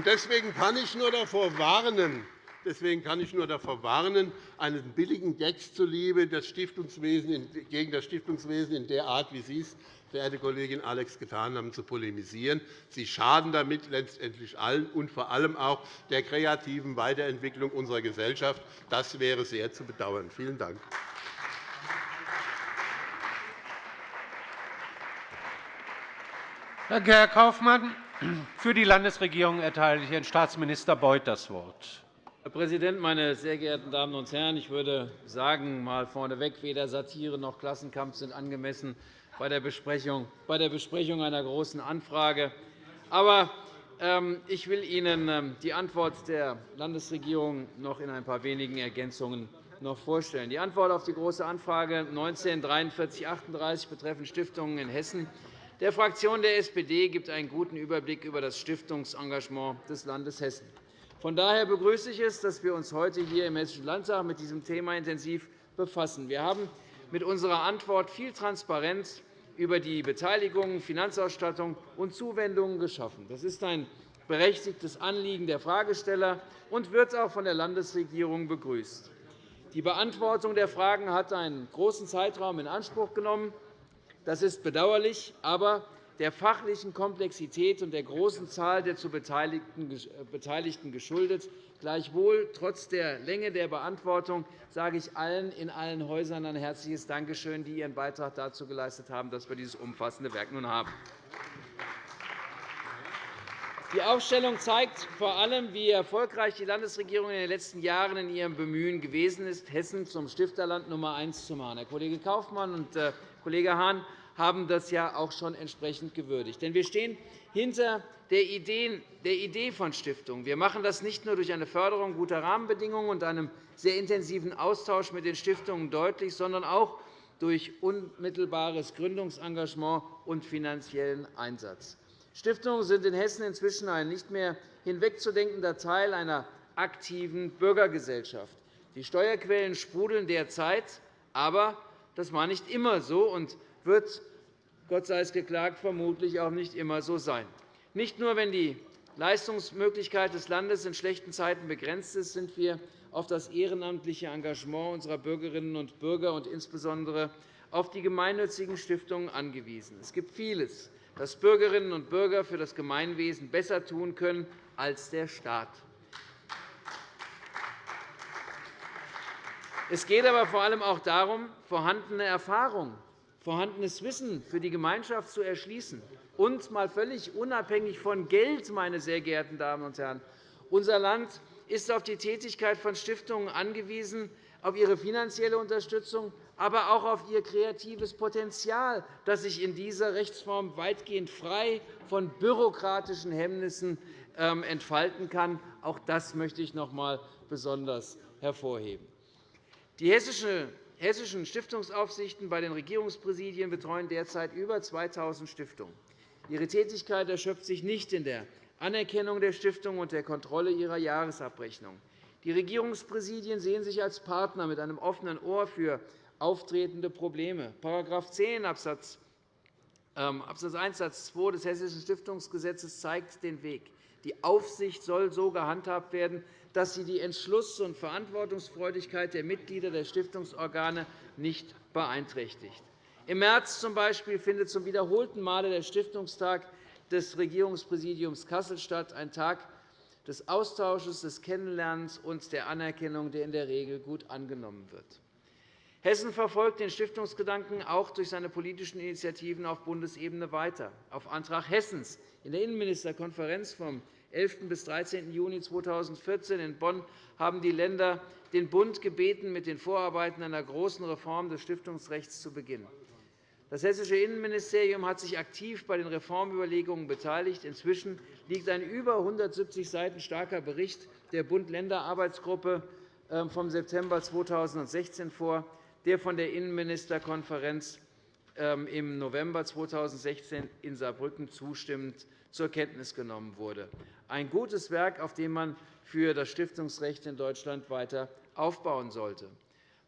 Deswegen kann ich nur davor warnen, Deswegen kann ich nur davor warnen, einen billigen Gags zuliebe das Stiftungswesen, gegen das Stiftungswesen in der Art, wie Sie es, verehrte Kollegin Alex, getan haben, zu polemisieren. Sie schaden damit letztendlich allen und vor allem auch der kreativen Weiterentwicklung unserer Gesellschaft. Das wäre sehr zu bedauern. Vielen Dank. Danke, Herr Kaufmann. Für die Landesregierung erteile ich Herrn Staatsminister Beuth das Wort. Herr Präsident, meine sehr geehrten Damen und Herren! Ich würde sagen, mal vorneweg, weder Satire noch Klassenkampf sind angemessen bei der Besprechung, bei der Besprechung einer Großen Anfrage. Aber ähm, ich will Ihnen ähm, die Antwort der Landesregierung noch in ein paar wenigen Ergänzungen noch vorstellen. Die Antwort auf die Große Anfrage 19 4338 betreffend Stiftungen in Hessen der Fraktion der SPD gibt einen guten Überblick über das Stiftungsengagement des Landes Hessen. Von daher begrüße ich es, dass wir uns heute hier im Hessischen Landtag mit diesem Thema intensiv befassen. Wir haben mit unserer Antwort viel Transparenz über die Beteiligung, Finanzausstattung und Zuwendungen geschaffen. Das ist ein berechtigtes Anliegen der Fragesteller und wird auch von der Landesregierung begrüßt. Die Beantwortung der Fragen hat einen großen Zeitraum in Anspruch genommen. Das ist bedauerlich, aber der fachlichen Komplexität und der großen Zahl der zu Beteiligten geschuldet. Gleichwohl, trotz der Länge der Beantwortung, sage ich allen in allen Häusern ein herzliches Dankeschön, die ihren Beitrag dazu geleistet haben, dass wir dieses umfassende Werk nun haben. Die Aufstellung zeigt vor allem, wie erfolgreich die Landesregierung in den letzten Jahren in ihrem Bemühen gewesen ist, Hessen zum Stifterland Nummer eins zu machen. Herr Kollege Kaufmann und Herr Kollege Hahn haben das ja auch schon entsprechend gewürdigt. Denn wir stehen hinter der Idee von Stiftungen. Wir machen das nicht nur durch eine Förderung guter Rahmenbedingungen und einem sehr intensiven Austausch mit den Stiftungen deutlich, sondern auch durch unmittelbares Gründungsengagement und finanziellen Einsatz. Stiftungen sind in Hessen inzwischen ein nicht mehr hinwegzudenkender Teil einer aktiven Bürgergesellschaft. Die Steuerquellen sprudeln derzeit, aber das war nicht immer so und wird, Gott sei es geklagt, vermutlich auch nicht immer so sein. Nicht nur, wenn die Leistungsmöglichkeit des Landes in schlechten Zeiten begrenzt ist, sind wir auf das ehrenamtliche Engagement unserer Bürgerinnen und Bürger und insbesondere auf die gemeinnützigen Stiftungen angewiesen. Es gibt vieles, das Bürgerinnen und Bürger für das Gemeinwesen besser tun können als der Staat. Es geht aber vor allem auch darum, vorhandene Erfahrung, vorhandenes Wissen für die Gemeinschaft zu erschließen. Und mal völlig unabhängig von Geld, meine sehr geehrten Damen und Herren, unser Land ist auf die Tätigkeit von Stiftungen angewiesen, auf ihre finanzielle Unterstützung, aber auch auf ihr kreatives Potenzial, das sich in dieser Rechtsform weitgehend frei von bürokratischen Hemmnissen ähm, entfalten kann. Auch das möchte ich noch einmal besonders hervorheben. Die hessischen Stiftungsaufsichten bei den Regierungspräsidien betreuen derzeit über 2.000 Stiftungen. Ihre Tätigkeit erschöpft sich nicht in der Anerkennung der Stiftungen und der Kontrolle ihrer Jahresabrechnung. Die Regierungspräsidien sehen sich als Partner mit einem offenen Ohr für auftretende Probleme. § 10 Abs. 1 Satz 2 des Hessischen Stiftungsgesetzes zeigt den Weg. Die Aufsicht soll so gehandhabt werden, dass sie die Entschluss- und Verantwortungsfreudigkeit der Mitglieder der Stiftungsorgane nicht beeinträchtigt. Im März z.B. findet zum wiederholten Male der Stiftungstag des Regierungspräsidiums Kassel statt, ein Tag des Austausches, des Kennenlernens und der Anerkennung, der in der Regel gut angenommen wird. Hessen verfolgt den Stiftungsgedanken auch durch seine politischen Initiativen auf Bundesebene weiter. Auf Antrag Hessens in der Innenministerkonferenz vom 11. bis 13. Juni 2014 in Bonn haben die Länder den Bund gebeten, mit den Vorarbeiten einer großen Reform des Stiftungsrechts zu beginnen. Das Hessische Innenministerium hat sich aktiv bei den Reformüberlegungen beteiligt. Inzwischen liegt ein über 170 Seiten starker Bericht der Bund-Länder-Arbeitsgruppe ähm, vom September 2016 vor der von der Innenministerkonferenz ähm, im November 2016 in Saarbrücken zustimmend zur Kenntnis genommen wurde. Ein gutes Werk, auf dem man für das Stiftungsrecht in Deutschland weiter aufbauen sollte.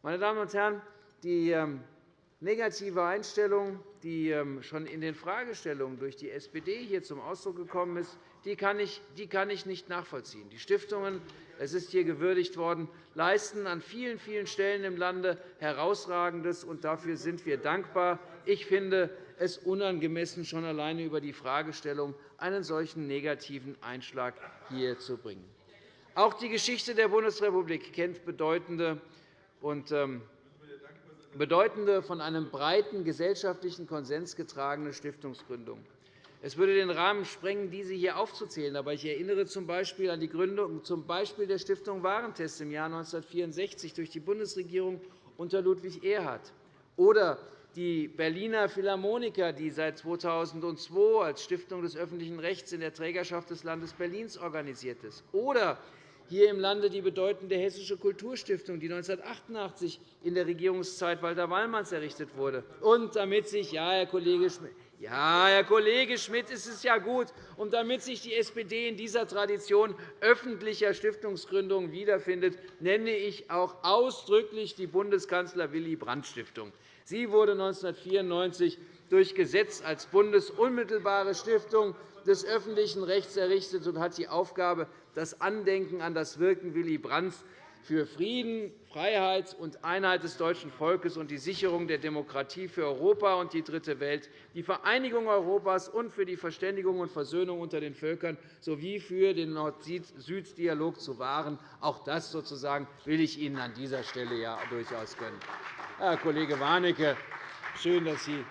Meine Damen und Herren, die ähm, negative Einstellung, die ähm, schon in den Fragestellungen durch die SPD hier zum Ausdruck gekommen ist, die kann ich nicht nachvollziehen. Die Stiftungen es ist hier gewürdigt worden, leisten an vielen, vielen Stellen im Lande Herausragendes, und dafür sind wir dankbar. Ich finde es unangemessen, schon alleine über die Fragestellung einen solchen negativen Einschlag hier zu bringen. Auch die Geschichte der Bundesrepublik kennt bedeutende und ähm, bedeutende, von einem breiten gesellschaftlichen Konsens getragene Stiftungsgründungen. Es würde den Rahmen sprengen, diese hier aufzuzählen. Aber ich erinnere z. B. an die Gründung zum Beispiel der Stiftung Warentest im Jahr 1964 durch die Bundesregierung unter Ludwig Erhard oder die Berliner Philharmoniker, die seit 2002 als Stiftung des öffentlichen Rechts in der Trägerschaft des Landes Berlins organisiert ist, oder hier im Lande die bedeutende Hessische Kulturstiftung, die 1988 in der Regierungszeit Walter Wallmanns errichtet wurde. Und damit sich, ja, Herr Kollege Schmidt, ja, Herr Kollege Schmidt, es ist ja gut. Und damit sich die SPD in dieser Tradition öffentlicher Stiftungsgründungen wiederfindet, nenne ich auch ausdrücklich die Bundeskanzler-Willy-Brandt-Stiftung. Sie wurde 1994 durch Gesetz als bundesunmittelbare Stiftung des öffentlichen Rechts errichtet und hat die Aufgabe, das Andenken an das Wirken Willy Brandts für Frieden, Freiheit und Einheit des deutschen Volkes und die Sicherung der Demokratie für Europa und die Dritte Welt, die Vereinigung Europas und für die Verständigung und Versöhnung unter den Völkern sowie für den Nord-Süd-Dialog zu wahren. Auch das sozusagen will ich Ihnen an dieser Stelle ja durchaus gönnen. Herr Kollege Warnecke, schön, dass Sie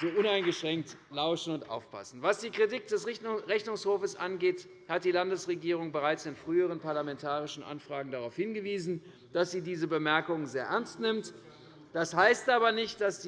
so uneingeschränkt lauschen und aufpassen. Was die Kritik des Rechnungshofes angeht, hat die Landesregierung bereits in früheren parlamentarischen Anfragen darauf hingewiesen, dass sie diese Bemerkungen sehr ernst nimmt. Das heißt aber nicht, dass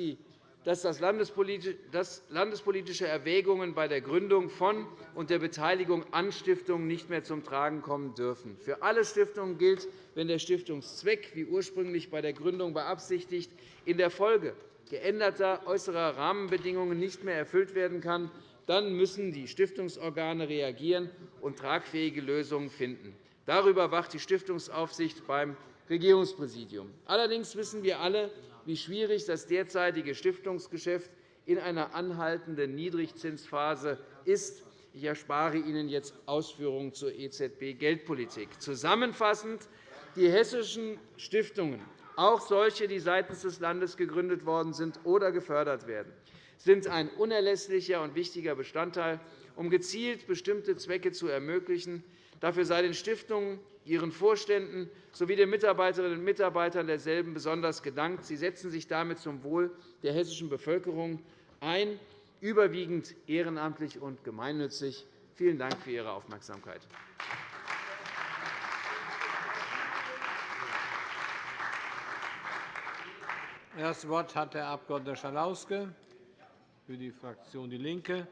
landespolitische Erwägungen bei der Gründung von und der Beteiligung an Stiftungen nicht mehr zum Tragen kommen dürfen. Für alle Stiftungen gilt, wenn der Stiftungszweck, wie ursprünglich bei der Gründung beabsichtigt, in der Folge geänderter äußerer Rahmenbedingungen nicht mehr erfüllt werden kann, dann müssen die Stiftungsorgane reagieren und tragfähige Lösungen finden. Darüber wacht die Stiftungsaufsicht beim Regierungspräsidium. Allerdings wissen wir alle, wie schwierig das derzeitige Stiftungsgeschäft in einer anhaltenden Niedrigzinsphase ist. Ich erspare Ihnen jetzt Ausführungen zur EZB-Geldpolitik. Zusammenfassend. Die hessischen Stiftungen auch solche, die seitens des Landes gegründet worden sind oder gefördert werden, sind ein unerlässlicher und wichtiger Bestandteil, um gezielt bestimmte Zwecke zu ermöglichen. Dafür sei den Stiftungen, ihren Vorständen sowie den Mitarbeiterinnen und Mitarbeitern derselben besonders gedankt. Sie setzen sich damit zum Wohl der hessischen Bevölkerung ein, überwiegend ehrenamtlich und gemeinnützig. Vielen Dank für Ihre Aufmerksamkeit. Das Wort hat der Abg. Schalauske für die Fraktion DIE LINKE.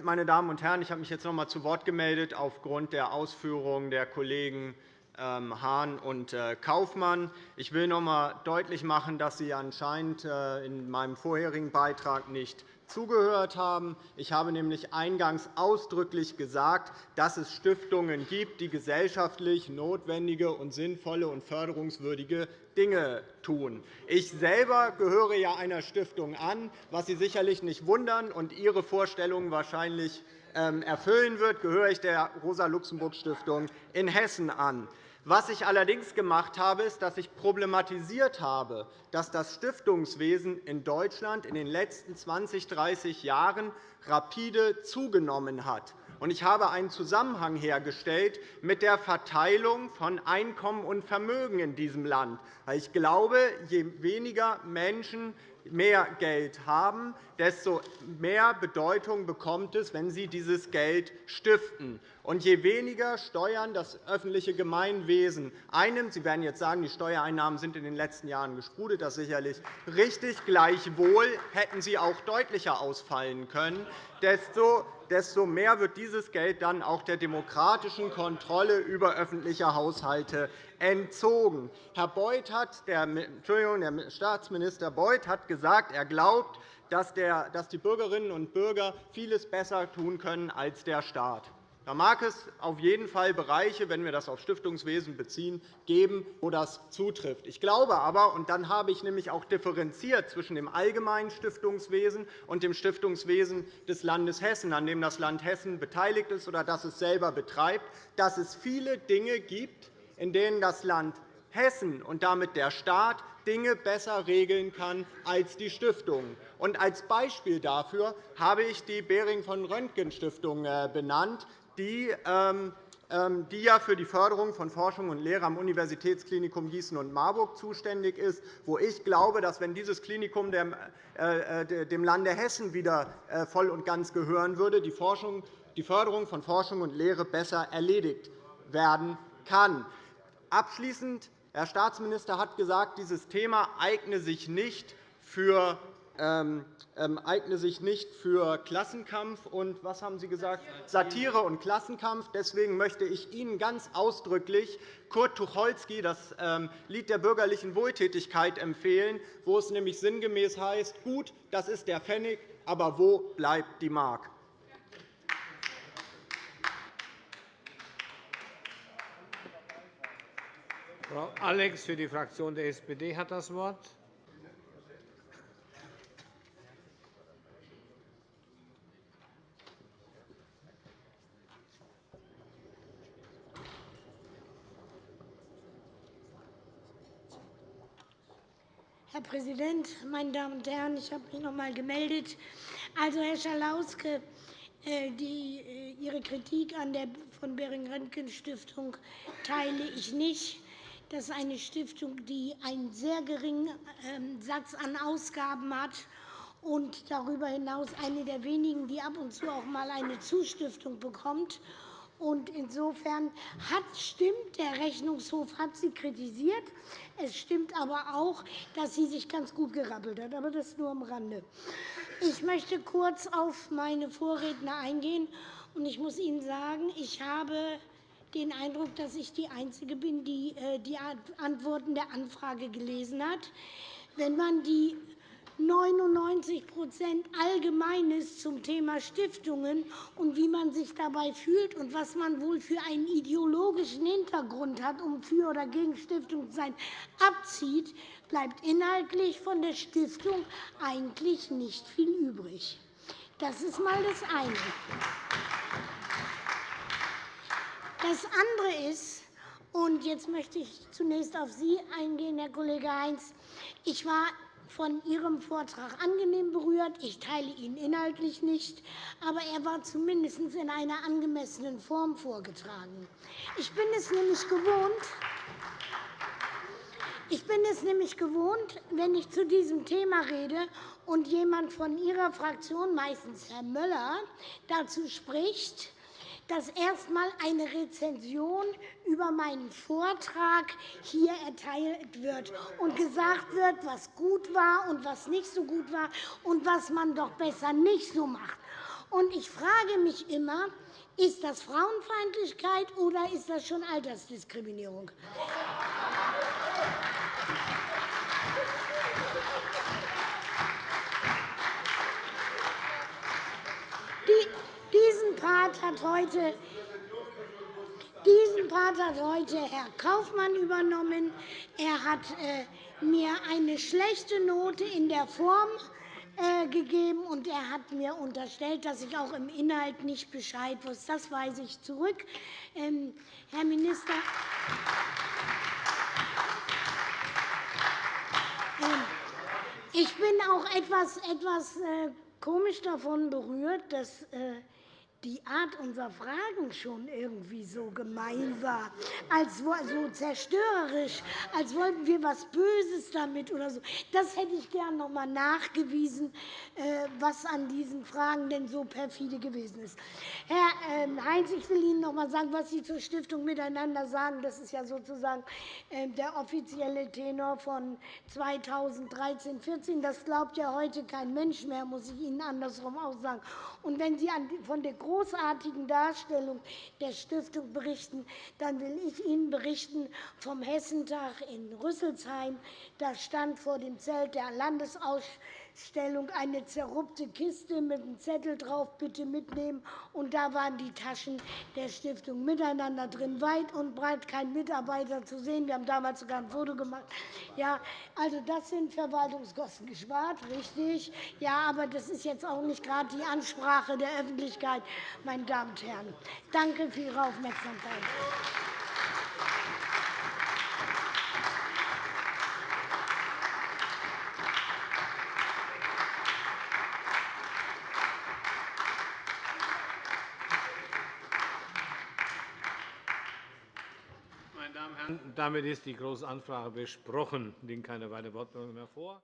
Meine Damen und Herren, ich habe mich jetzt noch einmal zu Wort gemeldet aufgrund der Ausführungen der Kollegen ähm, Hahn und äh, Kaufmann. Ich will noch einmal deutlich machen, dass Sie anscheinend äh, in meinem vorherigen Beitrag nicht zugehört haben. Ich habe nämlich eingangs ausdrücklich gesagt, dass es Stiftungen gibt, die gesellschaftlich notwendige und sinnvolle und förderungswürdige Dinge tun. Ich selber gehöre ja einer Stiftung an, was Sie sicherlich nicht wundern und Ihre Vorstellungen wahrscheinlich ähm, erfüllen wird, gehöre ich der Rosa-Luxemburg-Stiftung in Hessen an. Was ich allerdings gemacht habe, ist, dass ich problematisiert habe, dass das Stiftungswesen in Deutschland in den letzten 20, 30 Jahren rapide zugenommen hat. Ich habe einen Zusammenhang hergestellt mit der Verteilung von Einkommen und Vermögen in diesem Land. Ich glaube, je weniger Menschen mehr Geld haben, desto mehr Bedeutung bekommt es, wenn sie dieses Geld stiften. Und je weniger Steuern das öffentliche Gemeinwesen einnimmt, Sie werden jetzt sagen, die Steuereinnahmen sind in den letzten Jahren gesprudelt, das ist sicherlich richtig. Gleichwohl hätten sie auch deutlicher ausfallen können, desto desto mehr wird dieses Geld dann auch der demokratischen Kontrolle über öffentliche Haushalte entzogen. Herr Beuth hat, der, Entschuldigung, der Staatsminister Beuth hat gesagt, er glaubt, dass die Bürgerinnen und Bürger vieles besser tun können als der Staat. Da mag es auf jeden Fall Bereiche, wenn wir das auf Stiftungswesen beziehen, geben, wo das zutrifft. Ich glaube aber, und dann habe ich nämlich auch differenziert zwischen dem allgemeinen Stiftungswesen und dem Stiftungswesen des Landes Hessen, an dem das Land Hessen beteiligt ist oder das es selber betreibt, dass es viele Dinge gibt, in denen das Land Hessen und damit der Staat Dinge besser regeln kann als die Stiftungen. als Beispiel dafür habe ich die Behring von Röntgen Stiftung äh, benannt, die ähm, ähm, die ja für die Förderung von Forschung und Lehre am Universitätsklinikum Gießen und Marburg zuständig ist, wo ich glaube, dass, wenn dieses Klinikum dem äh, äh, Lande Hessen wieder äh, voll und ganz gehören würde, die Förderung von Forschung und Lehre besser erledigt werden kann. Abschließend. Herr Staatsminister hat gesagt, dieses Thema eigne sich nicht für eigne sich nicht für Klassenkampf und was haben Sie gesagt? Satire und Klassenkampf. Deswegen möchte ich Ihnen ganz ausdrücklich Kurt Tucholsky das ähm, Lied der bürgerlichen Wohltätigkeit empfehlen, wo es nämlich sinngemäß heißt, gut, das ist der Pfennig, aber wo bleibt die Mark? Frau Alex für die Fraktion der SPD hat das Wort. Herr Präsident, meine Damen und Herren! Ich habe mich noch einmal gemeldet. Also, Herr Schalauske, äh, die, äh, Ihre Kritik an der von Behring-Röntgen-Stiftung teile ich nicht. Das ist eine Stiftung, die einen sehr geringen ähm, Satz an Ausgaben hat und darüber hinaus eine der wenigen, die ab und zu auch einmal eine Zustiftung bekommt. Und insofern hat, stimmt, der Rechnungshof hat sie kritisiert. Es stimmt aber auch, dass sie sich ganz gut gerappelt hat. Aber das nur am Rande. Ich möchte kurz auf meine Vorredner eingehen. Und ich muss Ihnen sagen, ich habe den Eindruck, dass ich die Einzige bin, die äh, die Antworten der Anfrage gelesen hat. Wenn man die 99% Allgemeines zum Thema Stiftungen und wie man sich dabei fühlt und was man wohl für einen ideologischen Hintergrund hat, um für oder gegen Stiftungen zu sein, abzieht, bleibt inhaltlich von der Stiftung eigentlich nicht viel übrig. Das ist einmal das eine. Das andere ist, und jetzt möchte ich zunächst auf Sie eingehen, Herr Kollege Heinz. Ich war von Ihrem Vortrag angenehm berührt. Ich teile ihn inhaltlich nicht, aber er war zumindest in einer angemessenen Form vorgetragen. Ich bin es nämlich gewohnt, ich bin es nämlich gewohnt, wenn ich zu diesem Thema rede und jemand von Ihrer Fraktion, meistens Herr Möller, dazu spricht, dass erst einmal eine Rezension über meinen Vortrag hier erteilt wird und gesagt wird, was gut war und was nicht so gut war und was man doch besser nicht so macht. Und ich frage mich immer, ist das Frauenfeindlichkeit oder ist das schon Altersdiskriminierung? Diesen Part hat heute diesen Part hat heute Herr Kaufmann übernommen. Er hat äh, mir eine schlechte Note in der Form äh, gegeben, und er hat mir unterstellt, dass ich auch im Inhalt nicht Bescheid wusste. Das weise ich zurück. Ähm, Herr Minister, ähm, ich bin auch etwas, etwas äh, komisch davon berührt, dass die Art unserer Fragen schon irgendwie so gemein war, als so zerstörerisch, als wollten wir etwas Böses damit oder so. Das hätte ich gerne noch einmal nachgewiesen, äh, was an diesen Fragen denn so perfide gewesen ist. Herr ähm, Heinz, ich will Ihnen noch einmal sagen, was Sie zur Stiftung miteinander sagen. Das ist ja sozusagen ähm, der offizielle Tenor von 2013 14 Das glaubt ja heute kein Mensch mehr, muss ich Ihnen andersrum auch sagen. Und wenn Sie von der großartigen Darstellung der Stiftung berichten, dann will ich Ihnen berichten vom Hessentag in Rüsselsheim. Da stand vor dem Zelt der Landesausstellung eine zerrupfte Kiste mit einem Zettel drauf, bitte mitnehmen. Und da waren die Taschen der Stiftung miteinander drin, weit und breit kein Mitarbeiter zu sehen. Wir haben damals sogar ein Foto gemacht. Ja, also das sind Verwaltungskosten gespart, richtig. Ja, aber das ist jetzt auch nicht gerade die Ansprache der Öffentlichkeit, meine Damen und Herren. Danke für Ihre Aufmerksamkeit. Damit ist die Große Anfrage besprochen. Es liegen keine weiteren Wortmeldungen mehr vor.